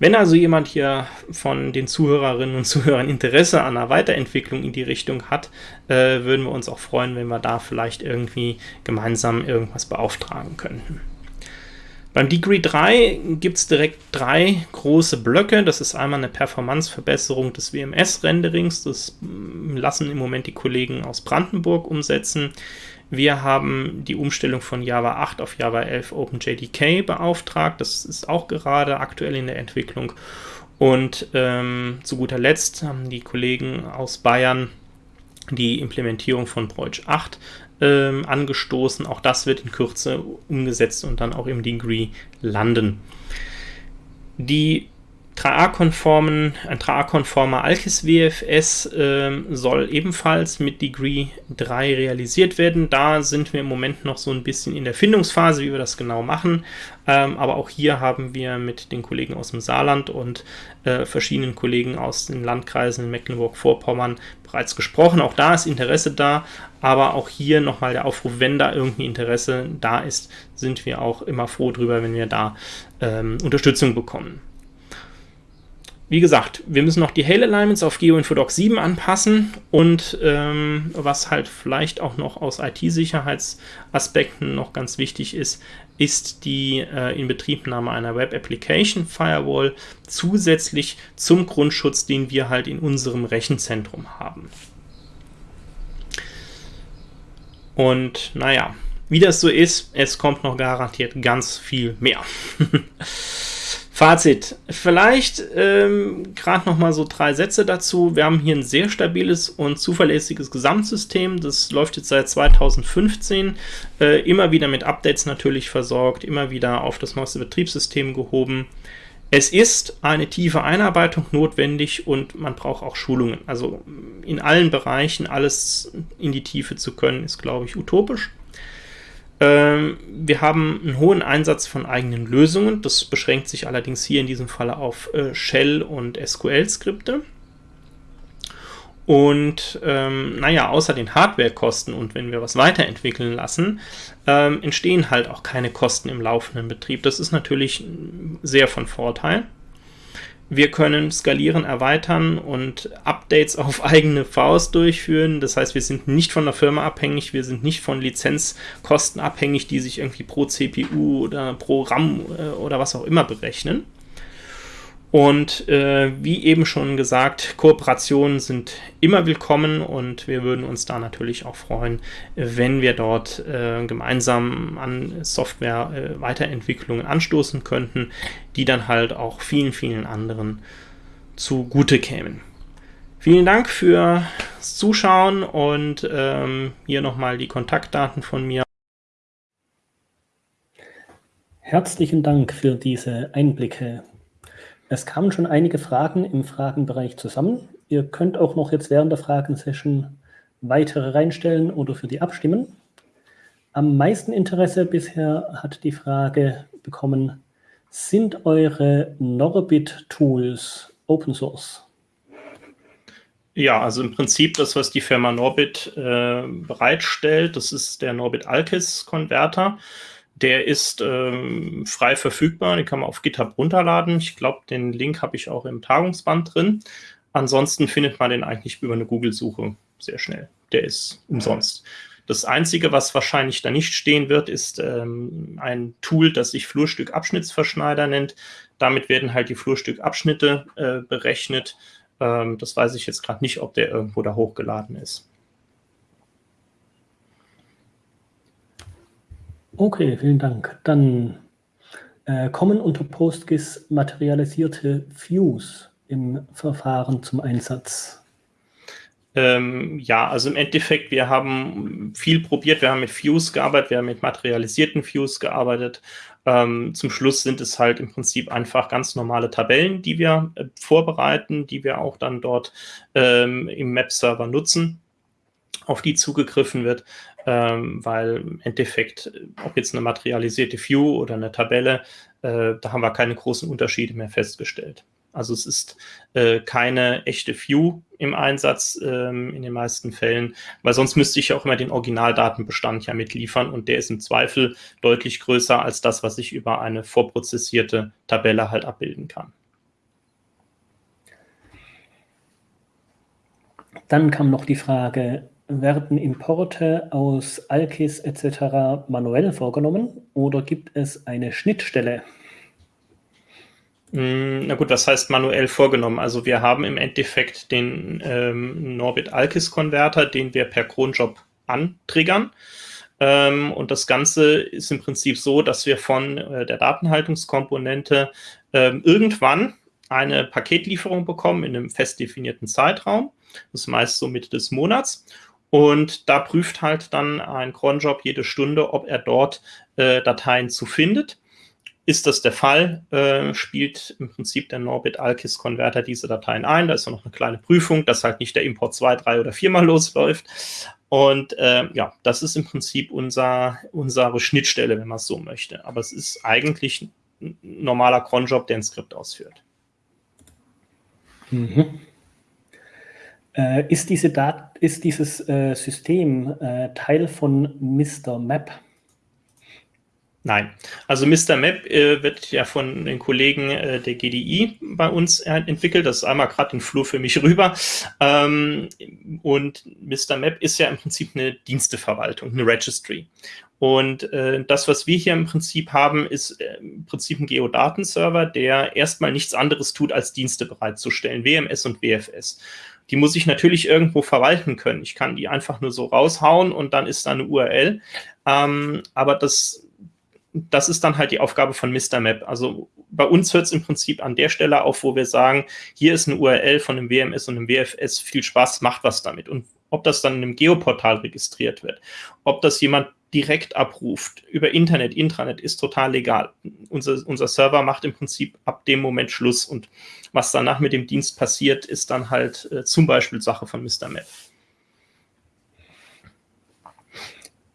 Wenn also jemand hier von den Zuhörerinnen und Zuhörern Interesse an einer Weiterentwicklung in die Richtung hat, äh, würden wir uns auch freuen, wenn wir da vielleicht irgendwie gemeinsam irgendwas beauftragen könnten. Beim Degree 3 gibt es direkt drei große Blöcke. Das ist einmal eine Performanceverbesserung des WMS-Renderings. Das mm, lassen im Moment die Kollegen aus Brandenburg umsetzen. Wir haben die Umstellung von Java 8 auf Java 11 OpenJDK beauftragt. Das ist auch gerade aktuell in der Entwicklung. Und ähm, zu guter Letzt haben die Kollegen aus Bayern die Implementierung von Breutsch 8 ähm, angestoßen. Auch das wird in Kürze umgesetzt und dann auch im Degree landen. Die 3A-konformen, ein 3A-konformer Alkis WFS äh, soll ebenfalls mit Degree 3 realisiert werden. Da sind wir im Moment noch so ein bisschen in der Findungsphase, wie wir das genau machen. Ähm, aber auch hier haben wir mit den Kollegen aus dem Saarland und äh, verschiedenen Kollegen aus den Landkreisen in Mecklenburg-Vorpommern bereits gesprochen. Auch da ist Interesse da, aber auch hier nochmal der Aufruf, wenn da irgendwie Interesse da ist, sind wir auch immer froh drüber, wenn wir da ähm, Unterstützung bekommen. Wie gesagt, wir müssen noch die Hail Alignments auf GeoInfodoc 7 anpassen und ähm, was halt vielleicht auch noch aus IT-Sicherheitsaspekten noch ganz wichtig ist, ist die äh, Inbetriebnahme einer Web Application Firewall zusätzlich zum Grundschutz, den wir halt in unserem Rechenzentrum haben. Und naja, wie das so ist, es kommt noch garantiert ganz viel mehr. [laughs] Fazit. Vielleicht ähm, gerade noch mal so drei Sätze dazu. Wir haben hier ein sehr stabiles und zuverlässiges Gesamtsystem. Das läuft jetzt seit 2015. Äh, immer wieder mit Updates natürlich versorgt, immer wieder auf das neueste Betriebssystem gehoben. Es ist eine tiefe Einarbeitung notwendig und man braucht auch Schulungen. Also in allen Bereichen alles in die Tiefe zu können, ist, glaube ich, utopisch. Ähm, wir haben einen hohen Einsatz von eigenen Lösungen. Das beschränkt sich allerdings hier in diesem Falle auf äh, Shell- und SQL-Skripte. Und ähm, naja, außer den Hardwarekosten und wenn wir was weiterentwickeln lassen, ähm, entstehen halt auch keine Kosten im laufenden Betrieb. Das ist natürlich sehr von Vorteil. Wir können skalieren, erweitern und Updates auf [laughs] eigene Faust durchführen. Das heißt, wir sind nicht von der Firma abhängig, wir sind nicht von Lizenzkosten abhängig, die sich irgendwie pro CPU oder pro RAM äh, oder was auch immer berechnen. Und äh, wie eben schon gesagt, Kooperationen sind immer willkommen und wir würden uns da natürlich auch freuen, wenn wir dort äh, gemeinsam an Software-Weiterentwicklungen äh, anstoßen könnten, die dann halt auch vielen, vielen anderen zugute kämen. Vielen Dank fürs Zuschauen und ähm, hier nochmal die Kontaktdaten von mir. Herzlichen Dank für diese Einblicke es kamen schon einige Fragen im Fragenbereich zusammen. Ihr könnt auch noch jetzt während der Fragensession weitere reinstellen oder für die abstimmen. Am meisten Interesse bisher hat die Frage bekommen, sind eure Norbit-Tools Open Source? Ja, also im Prinzip das, was die Firma Norbit äh, bereitstellt, das ist der Norbit Alkis Konverter. Der ist ähm, frei verfügbar, den kann man auf GitHub runterladen. Ich glaube, den Link habe ich auch im Tagungsband drin. Ansonsten findet man den eigentlich über eine Google-Suche sehr schnell. Der ist umsonst. Das Einzige, was wahrscheinlich da nicht stehen wird, ist ähm, ein Tool, das sich Flurstückabschnittsverschneider nennt. Damit werden halt die Flurstückabschnitte äh, berechnet. Ähm, das weiß ich jetzt gerade nicht, ob der irgendwo da hochgeladen ist. Okay, vielen Dank. Dann äh, kommen unter PostGIS materialisierte Views im Verfahren zum Einsatz. Ähm, ja, also im Endeffekt, wir haben viel probiert, wir haben mit Views gearbeitet, wir haben mit materialisierten Views gearbeitet. Ähm, zum Schluss sind es halt im Prinzip einfach ganz normale Tabellen, die wir äh, vorbereiten, die wir auch dann dort ähm, im Map-Server nutzen auf die zugegriffen wird, ähm, weil im Endeffekt, ob jetzt eine materialisierte View oder eine Tabelle, äh, da haben wir keine großen Unterschiede mehr festgestellt. Also es ist äh, keine echte View im Einsatz ähm, in den meisten Fällen, weil sonst müsste ich ja auch immer den Originaldatenbestand ja mitliefern und der ist im Zweifel deutlich größer als das, was ich über eine vorprozessierte Tabelle halt abbilden kann. Dann kam noch die Frage, werden Importe aus Alkis etc. manuell vorgenommen oder gibt es eine Schnittstelle? Hm, na gut, was heißt manuell vorgenommen? Also wir haben im Endeffekt den ähm, Norbit Alkis Konverter, den wir per Cronjob antriggern. Ähm, und das Ganze ist im Prinzip so, dass wir von äh, der Datenhaltungskomponente ähm, irgendwann eine Paketlieferung bekommen in einem fest definierten Zeitraum. Das ist meist so Mitte des Monats. Und da prüft halt dann ein Cronjob jede Stunde, ob er dort äh, Dateien zu findet. Ist das der Fall, äh, spielt im Prinzip der Norbit Alkis Converter diese Dateien ein. Da ist noch eine kleine Prüfung, dass halt nicht der Import zwei, drei oder viermal [laughs] losläuft. Und äh, ja, das ist im Prinzip unser, unsere Schnittstelle, wenn man es so möchte. Aber es ist eigentlich ein normaler Cronjob, der ein Skript ausführt. Mhm. Äh, ist, diese Dat ist dieses äh, System äh, Teil von Mr. Map? Nein, also Mr. Map äh, wird ja von den Kollegen äh, der GDI bei uns entwickelt. Das ist einmal gerade den Flur für mich rüber. Ähm, und Mr. Map ist ja im Prinzip eine Diensteverwaltung, eine Registry. Und äh, das, was wir hier im Prinzip haben, ist äh, im Prinzip ein Geodatenserver, der erstmal nichts anderes tut, als Dienste bereitzustellen, WMS und WFS. Die muss ich natürlich irgendwo verwalten können. Ich kann die einfach nur so raushauen und dann ist da eine URL. Ähm, aber das das ist dann halt die Aufgabe von Mr. Map. Also bei uns hört es im Prinzip an der Stelle auf, wo wir sagen, hier ist eine URL von einem WMS und einem WFS, viel Spaß, macht was damit. Und ob das dann in einem Geoportal registriert wird, ob das jemand direkt abruft über Internet, Intranet, ist total legal. Unser, unser Server macht im Prinzip ab dem Moment Schluss und was danach mit dem Dienst passiert, ist dann halt äh, zum Beispiel Sache von Mr. Map.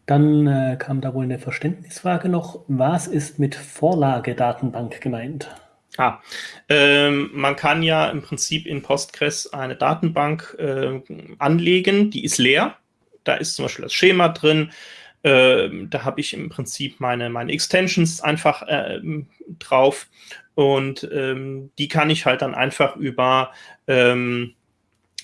Dann äh, kam da wohl eine Verständnisfrage noch. Was ist mit Vorlagedatenbank gemeint? Ah, ähm, man kann ja im Prinzip in Postgres eine Datenbank äh, anlegen, die ist leer. Da ist zum Beispiel das Schema drin. Äh, da habe ich im Prinzip meine, meine Extensions einfach äh, drauf und ähm, die kann ich halt dann einfach über ähm,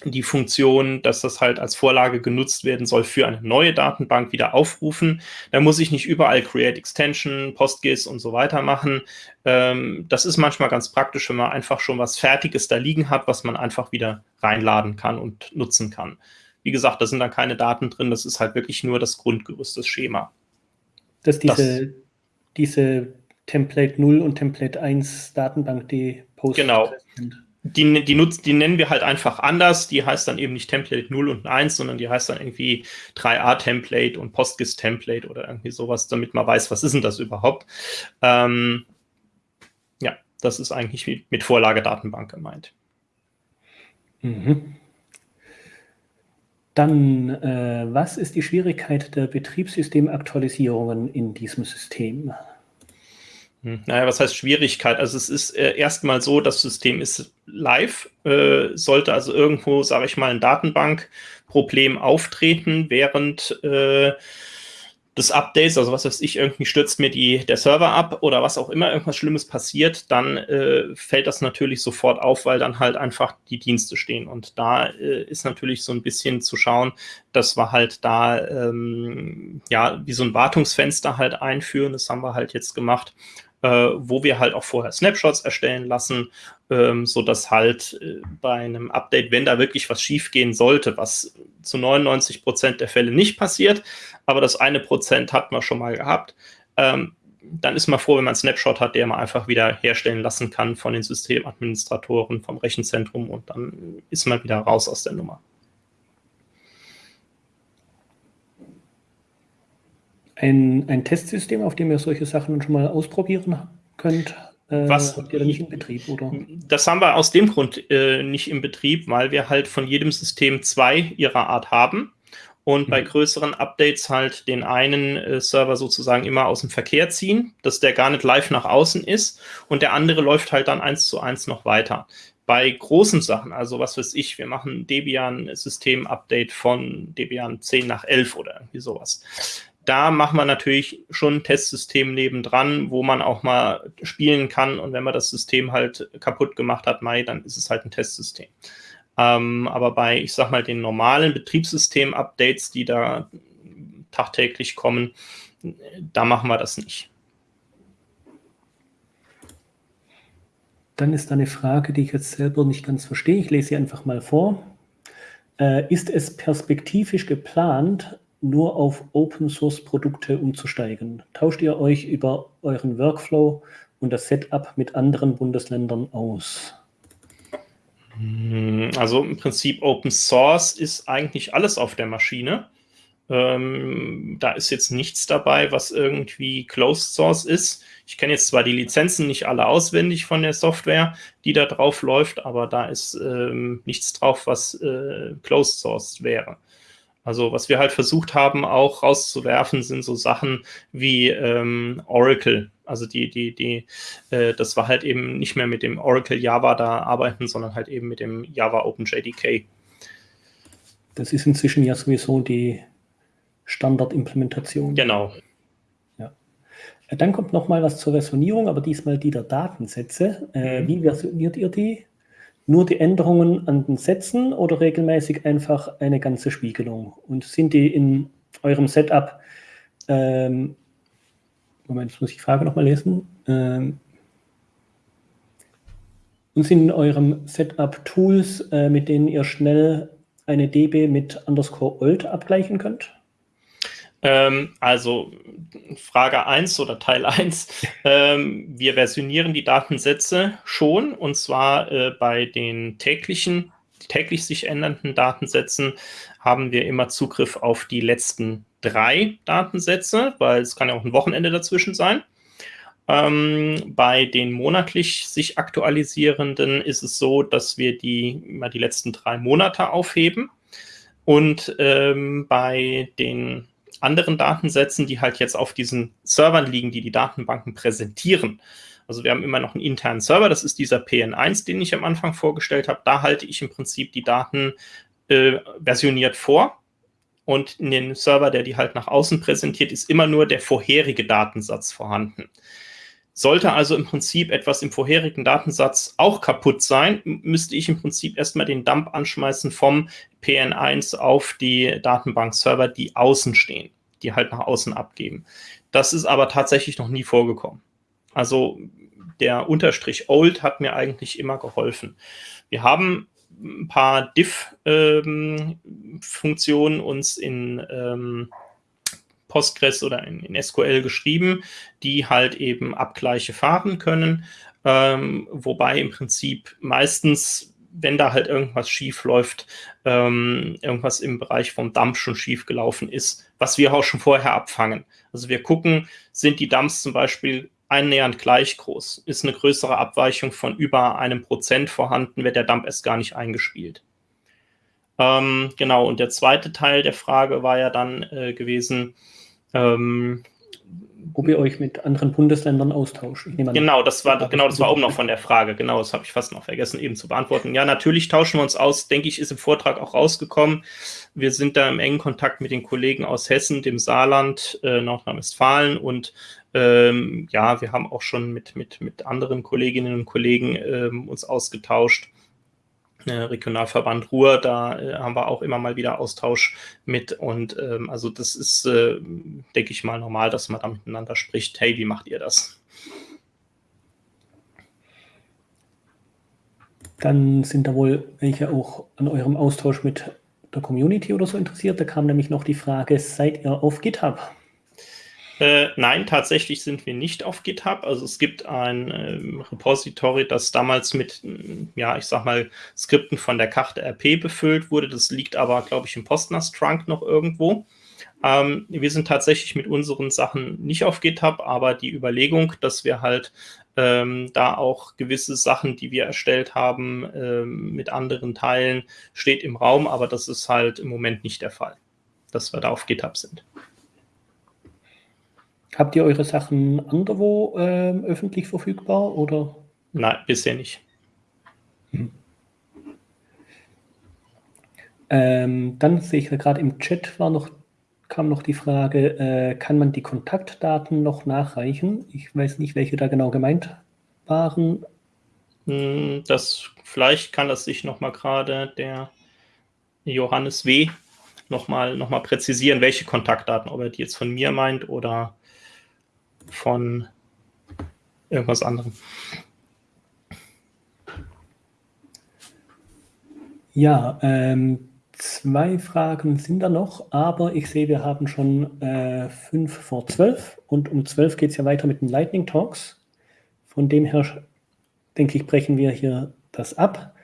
die Funktion, dass das halt als Vorlage genutzt werden soll für eine neue Datenbank wieder aufrufen. Da muss ich nicht überall Create Extension, PostGIS und so weiter machen. Ähm, das ist manchmal ganz praktisch, wenn man einfach schon was Fertiges da liegen hat, was man einfach wieder reinladen kann und nutzen kann. Wie gesagt, da sind dann keine Daten drin, das ist halt wirklich nur das Grundgerüst, das Schema. Dass diese, das, diese Template 0 und Template 1 Datenbank, die Post genau. sind die, die, nutzt, die nennen wir halt einfach anders. Die heißt dann eben nicht Template 0 und 1, sondern die heißt dann irgendwie 3a-Template und PostGIS-Template oder irgendwie sowas, damit man weiß, was ist denn das überhaupt. Ähm, ja, das ist eigentlich mit Vorlagedatenbank gemeint. Mhm. Dann, äh, was ist die Schwierigkeit der Betriebssystemaktualisierungen in diesem System? Hm. Naja, was heißt Schwierigkeit? Also es ist äh, erstmal so, das System ist live, äh, sollte also irgendwo, sage ich mal, ein Datenbankproblem auftreten während äh, des Updates, also was weiß ich, irgendwie stürzt mir die, der Server ab oder was auch immer, irgendwas Schlimmes passiert, dann äh, fällt das natürlich sofort auf, weil dann halt einfach die Dienste stehen. Und da äh, ist natürlich so ein bisschen zu schauen, dass wir halt da ähm, ja wie so ein Wartungsfenster halt einführen. Das haben wir halt jetzt gemacht äh, wo wir halt auch vorher Snapshots erstellen lassen, ähm, so dass halt äh, bei einem Update, wenn da wirklich was schiefgehen sollte, was zu 99 Prozent der Fälle nicht passiert, aber das eine Prozent hat man schon mal gehabt, ähm, dann ist man froh, wenn man einen Snapshot hat, der man einfach wieder herstellen lassen kann von den Systemadministratoren, vom Rechenzentrum und dann ist man wieder raus aus der Nummer. Ein, ein Testsystem, auf dem ihr solche Sachen schon mal ausprobieren könnt? Äh, Was habt ihr nicht im Betrieb, oder? Das haben wir aus dem Grund äh, nicht im Betrieb, weil wir halt von jedem System zwei ihrer Art haben und mhm. bei größeren Updates halt den einen äh, Server sozusagen immer aus dem Verkehr ziehen, dass der gar nicht live nach außen ist und der andere läuft halt dann eins zu eins noch weiter. Bei großen Sachen, also was weiß ich, wir machen Debian-System-Update von Debian 10 nach 11 oder irgendwie sowas da machen wir natürlich schon ein Testsystem nebendran, wo man auch mal spielen kann. Und wenn man das System halt kaputt gemacht hat, Mai, dann ist es halt ein Testsystem. Ähm, aber bei, ich sag mal, den normalen Betriebssystem-Updates, die da tagtäglich kommen, da machen wir das nicht. Dann ist da eine Frage, die ich jetzt selber nicht ganz verstehe. Ich lese sie einfach mal vor. Äh, ist es perspektivisch geplant, nur auf Open-Source-Produkte umzusteigen? Tauscht ihr euch über euren Workflow und das Setup mit anderen Bundesländern aus? Hm, also im Prinzip Open Source ist eigentlich alles auf der Maschine. Ähm, da ist jetzt nichts dabei, was irgendwie Closed Source ist. Ich kenne jetzt zwar die Lizenzen nicht alle auswendig von der Software, die da drauf läuft, aber da ist ähm, nichts drauf, was äh, Closed Source wäre. Also was wir halt versucht haben, auch rauszuwerfen, sind so Sachen wie ähm, Oracle. Also die, die, die, äh, das war halt eben nicht mehr mit dem Oracle Java da arbeiten, sondern halt eben mit dem Java OpenJDK. Das ist inzwischen ja sowieso die Standardimplementation. Genau. Ja. Äh, dann kommt noch mal was zur Versionierung, aber diesmal die der Datensätze. Äh, mhm. Wie versioniert ihr die? Nur die Änderungen an den Sätzen oder regelmäßig einfach eine ganze Spiegelung? Und sind die in eurem Setup, ähm, Moment, jetzt muss ich die Frage nochmal lesen, ähm, und sind in eurem Setup Tools, äh, mit denen ihr schnell eine DB mit underscore old abgleichen könnt? Ähm, also Frage 1 oder Teil 1. [laughs] Ähm, wir versionieren die Datensätze schon und zwar äh, bei den täglichen, täglich sich ändernden Datensätzen haben wir immer Zugriff auf die letzten drei Datensätze, weil es kann ja auch ein Wochenende dazwischen sein. Ähm, bei den monatlich sich aktualisierenden ist es so, dass wir die immer die letzten drei Monate aufheben. Und ähm, bei den anderen Datensätzen, die halt jetzt auf diesen Servern liegen, die die Datenbanken präsentieren. Also wir haben immer noch einen internen Server, das ist dieser PN1, den ich am Anfang vorgestellt habe. Da halte ich im Prinzip die Daten äh, versioniert vor. Und in den Server, der die halt nach außen präsentiert, ist immer nur der vorherige Datensatz vorhanden. Sollte also im Prinzip etwas im vorherigen Datensatz auch kaputt sein, müsste ich im Prinzip erstmal den Dump anschmeißen vom PN1 auf die Datenbank-Server, die außen stehen, die halt nach außen abgeben. Das ist aber tatsächlich noch nie vorgekommen. Also der Unterstrich Old hat mir eigentlich immer geholfen. Wir haben ein paar Diff-Funktionen ähm, uns in ähm, Postgres oder in, in, SQL geschrieben, die halt eben Abgleiche fahren können. Ähm, wobei im Prinzip meistens, wenn da halt irgendwas schief läuft, ähm, irgendwas im Bereich vom Dump schon schief gelaufen ist, was wir auch schon vorher abfangen. Also wir gucken, sind die Dumps zum Beispiel annähernd gleich groß? Ist eine größere Abweichung von über einem Prozent vorhanden, wird der Dump erst gar nicht eingespielt. Ähm, genau, und der zweite Teil der Frage war ja dann äh, gewesen, ähm, ob ihr euch mit anderen Bundesländern austauscht. Genau, das war genau, das war oben noch von der Frage. Genau, das habe ich fast noch vergessen, eben zu beantworten. Ja, natürlich tauschen wir uns aus. Denke ich, ist im Vortrag auch rausgekommen. Wir sind da im engen Kontakt mit den Kollegen aus Hessen, dem Saarland, äh, Nordrhein-Westfalen und ähm, ja, wir haben auch schon mit, mit, mit anderen Kolleginnen und Kollegen ähm, uns ausgetauscht Regionalverband Ruhr, da äh, haben wir auch immer mal wieder Austausch mit. Und ähm, also das ist, äh, denke ich mal, normal, dass man da miteinander spricht. Hey, wie macht ihr das? Dann sind da wohl welche auch an eurem Austausch mit der Community oder so interessiert. Da kam nämlich noch die Frage, seid ihr auf GitHub? Äh, nein, tatsächlich sind wir nicht auf GitHub. Also es gibt ein ähm, Repository, das damals mit, ja, ich sag mal, Skripten von der Karte RP befüllt wurde. Das liegt aber, glaube ich, im Postnas-Trunk noch irgendwo. Ähm, wir sind tatsächlich mit unseren Sachen nicht auf GitHub, aber die Überlegung, dass wir halt ähm, da auch gewisse Sachen, die wir erstellt haben, ähm, mit anderen teilen, steht im Raum, aber das ist halt im Moment nicht der Fall, dass wir da auf GitHub sind. Habt ihr eure Sachen anderwo äh, öffentlich verfügbar oder? Nein, bisher nicht. Hm. Ähm, dann sehe ich gerade im Chat war noch, kam noch die Frage, äh, kann man die Kontaktdaten noch nachreichen? Ich weiß nicht, welche da genau gemeint waren. Hm, das, vielleicht kann das sich noch mal gerade der Johannes W. noch mal, noch mal präzisieren, welche Kontaktdaten, ob er die jetzt von mir meint oder von irgendwas anderem. Ja, ähm, Zwei Fragen sind da noch, aber ich sehe, wir haben schon äh, fünf vor zwölf und um zwölf geht es ja weiter mit den Lightning Talks. Von dem her denke ich, brechen wir hier das ab.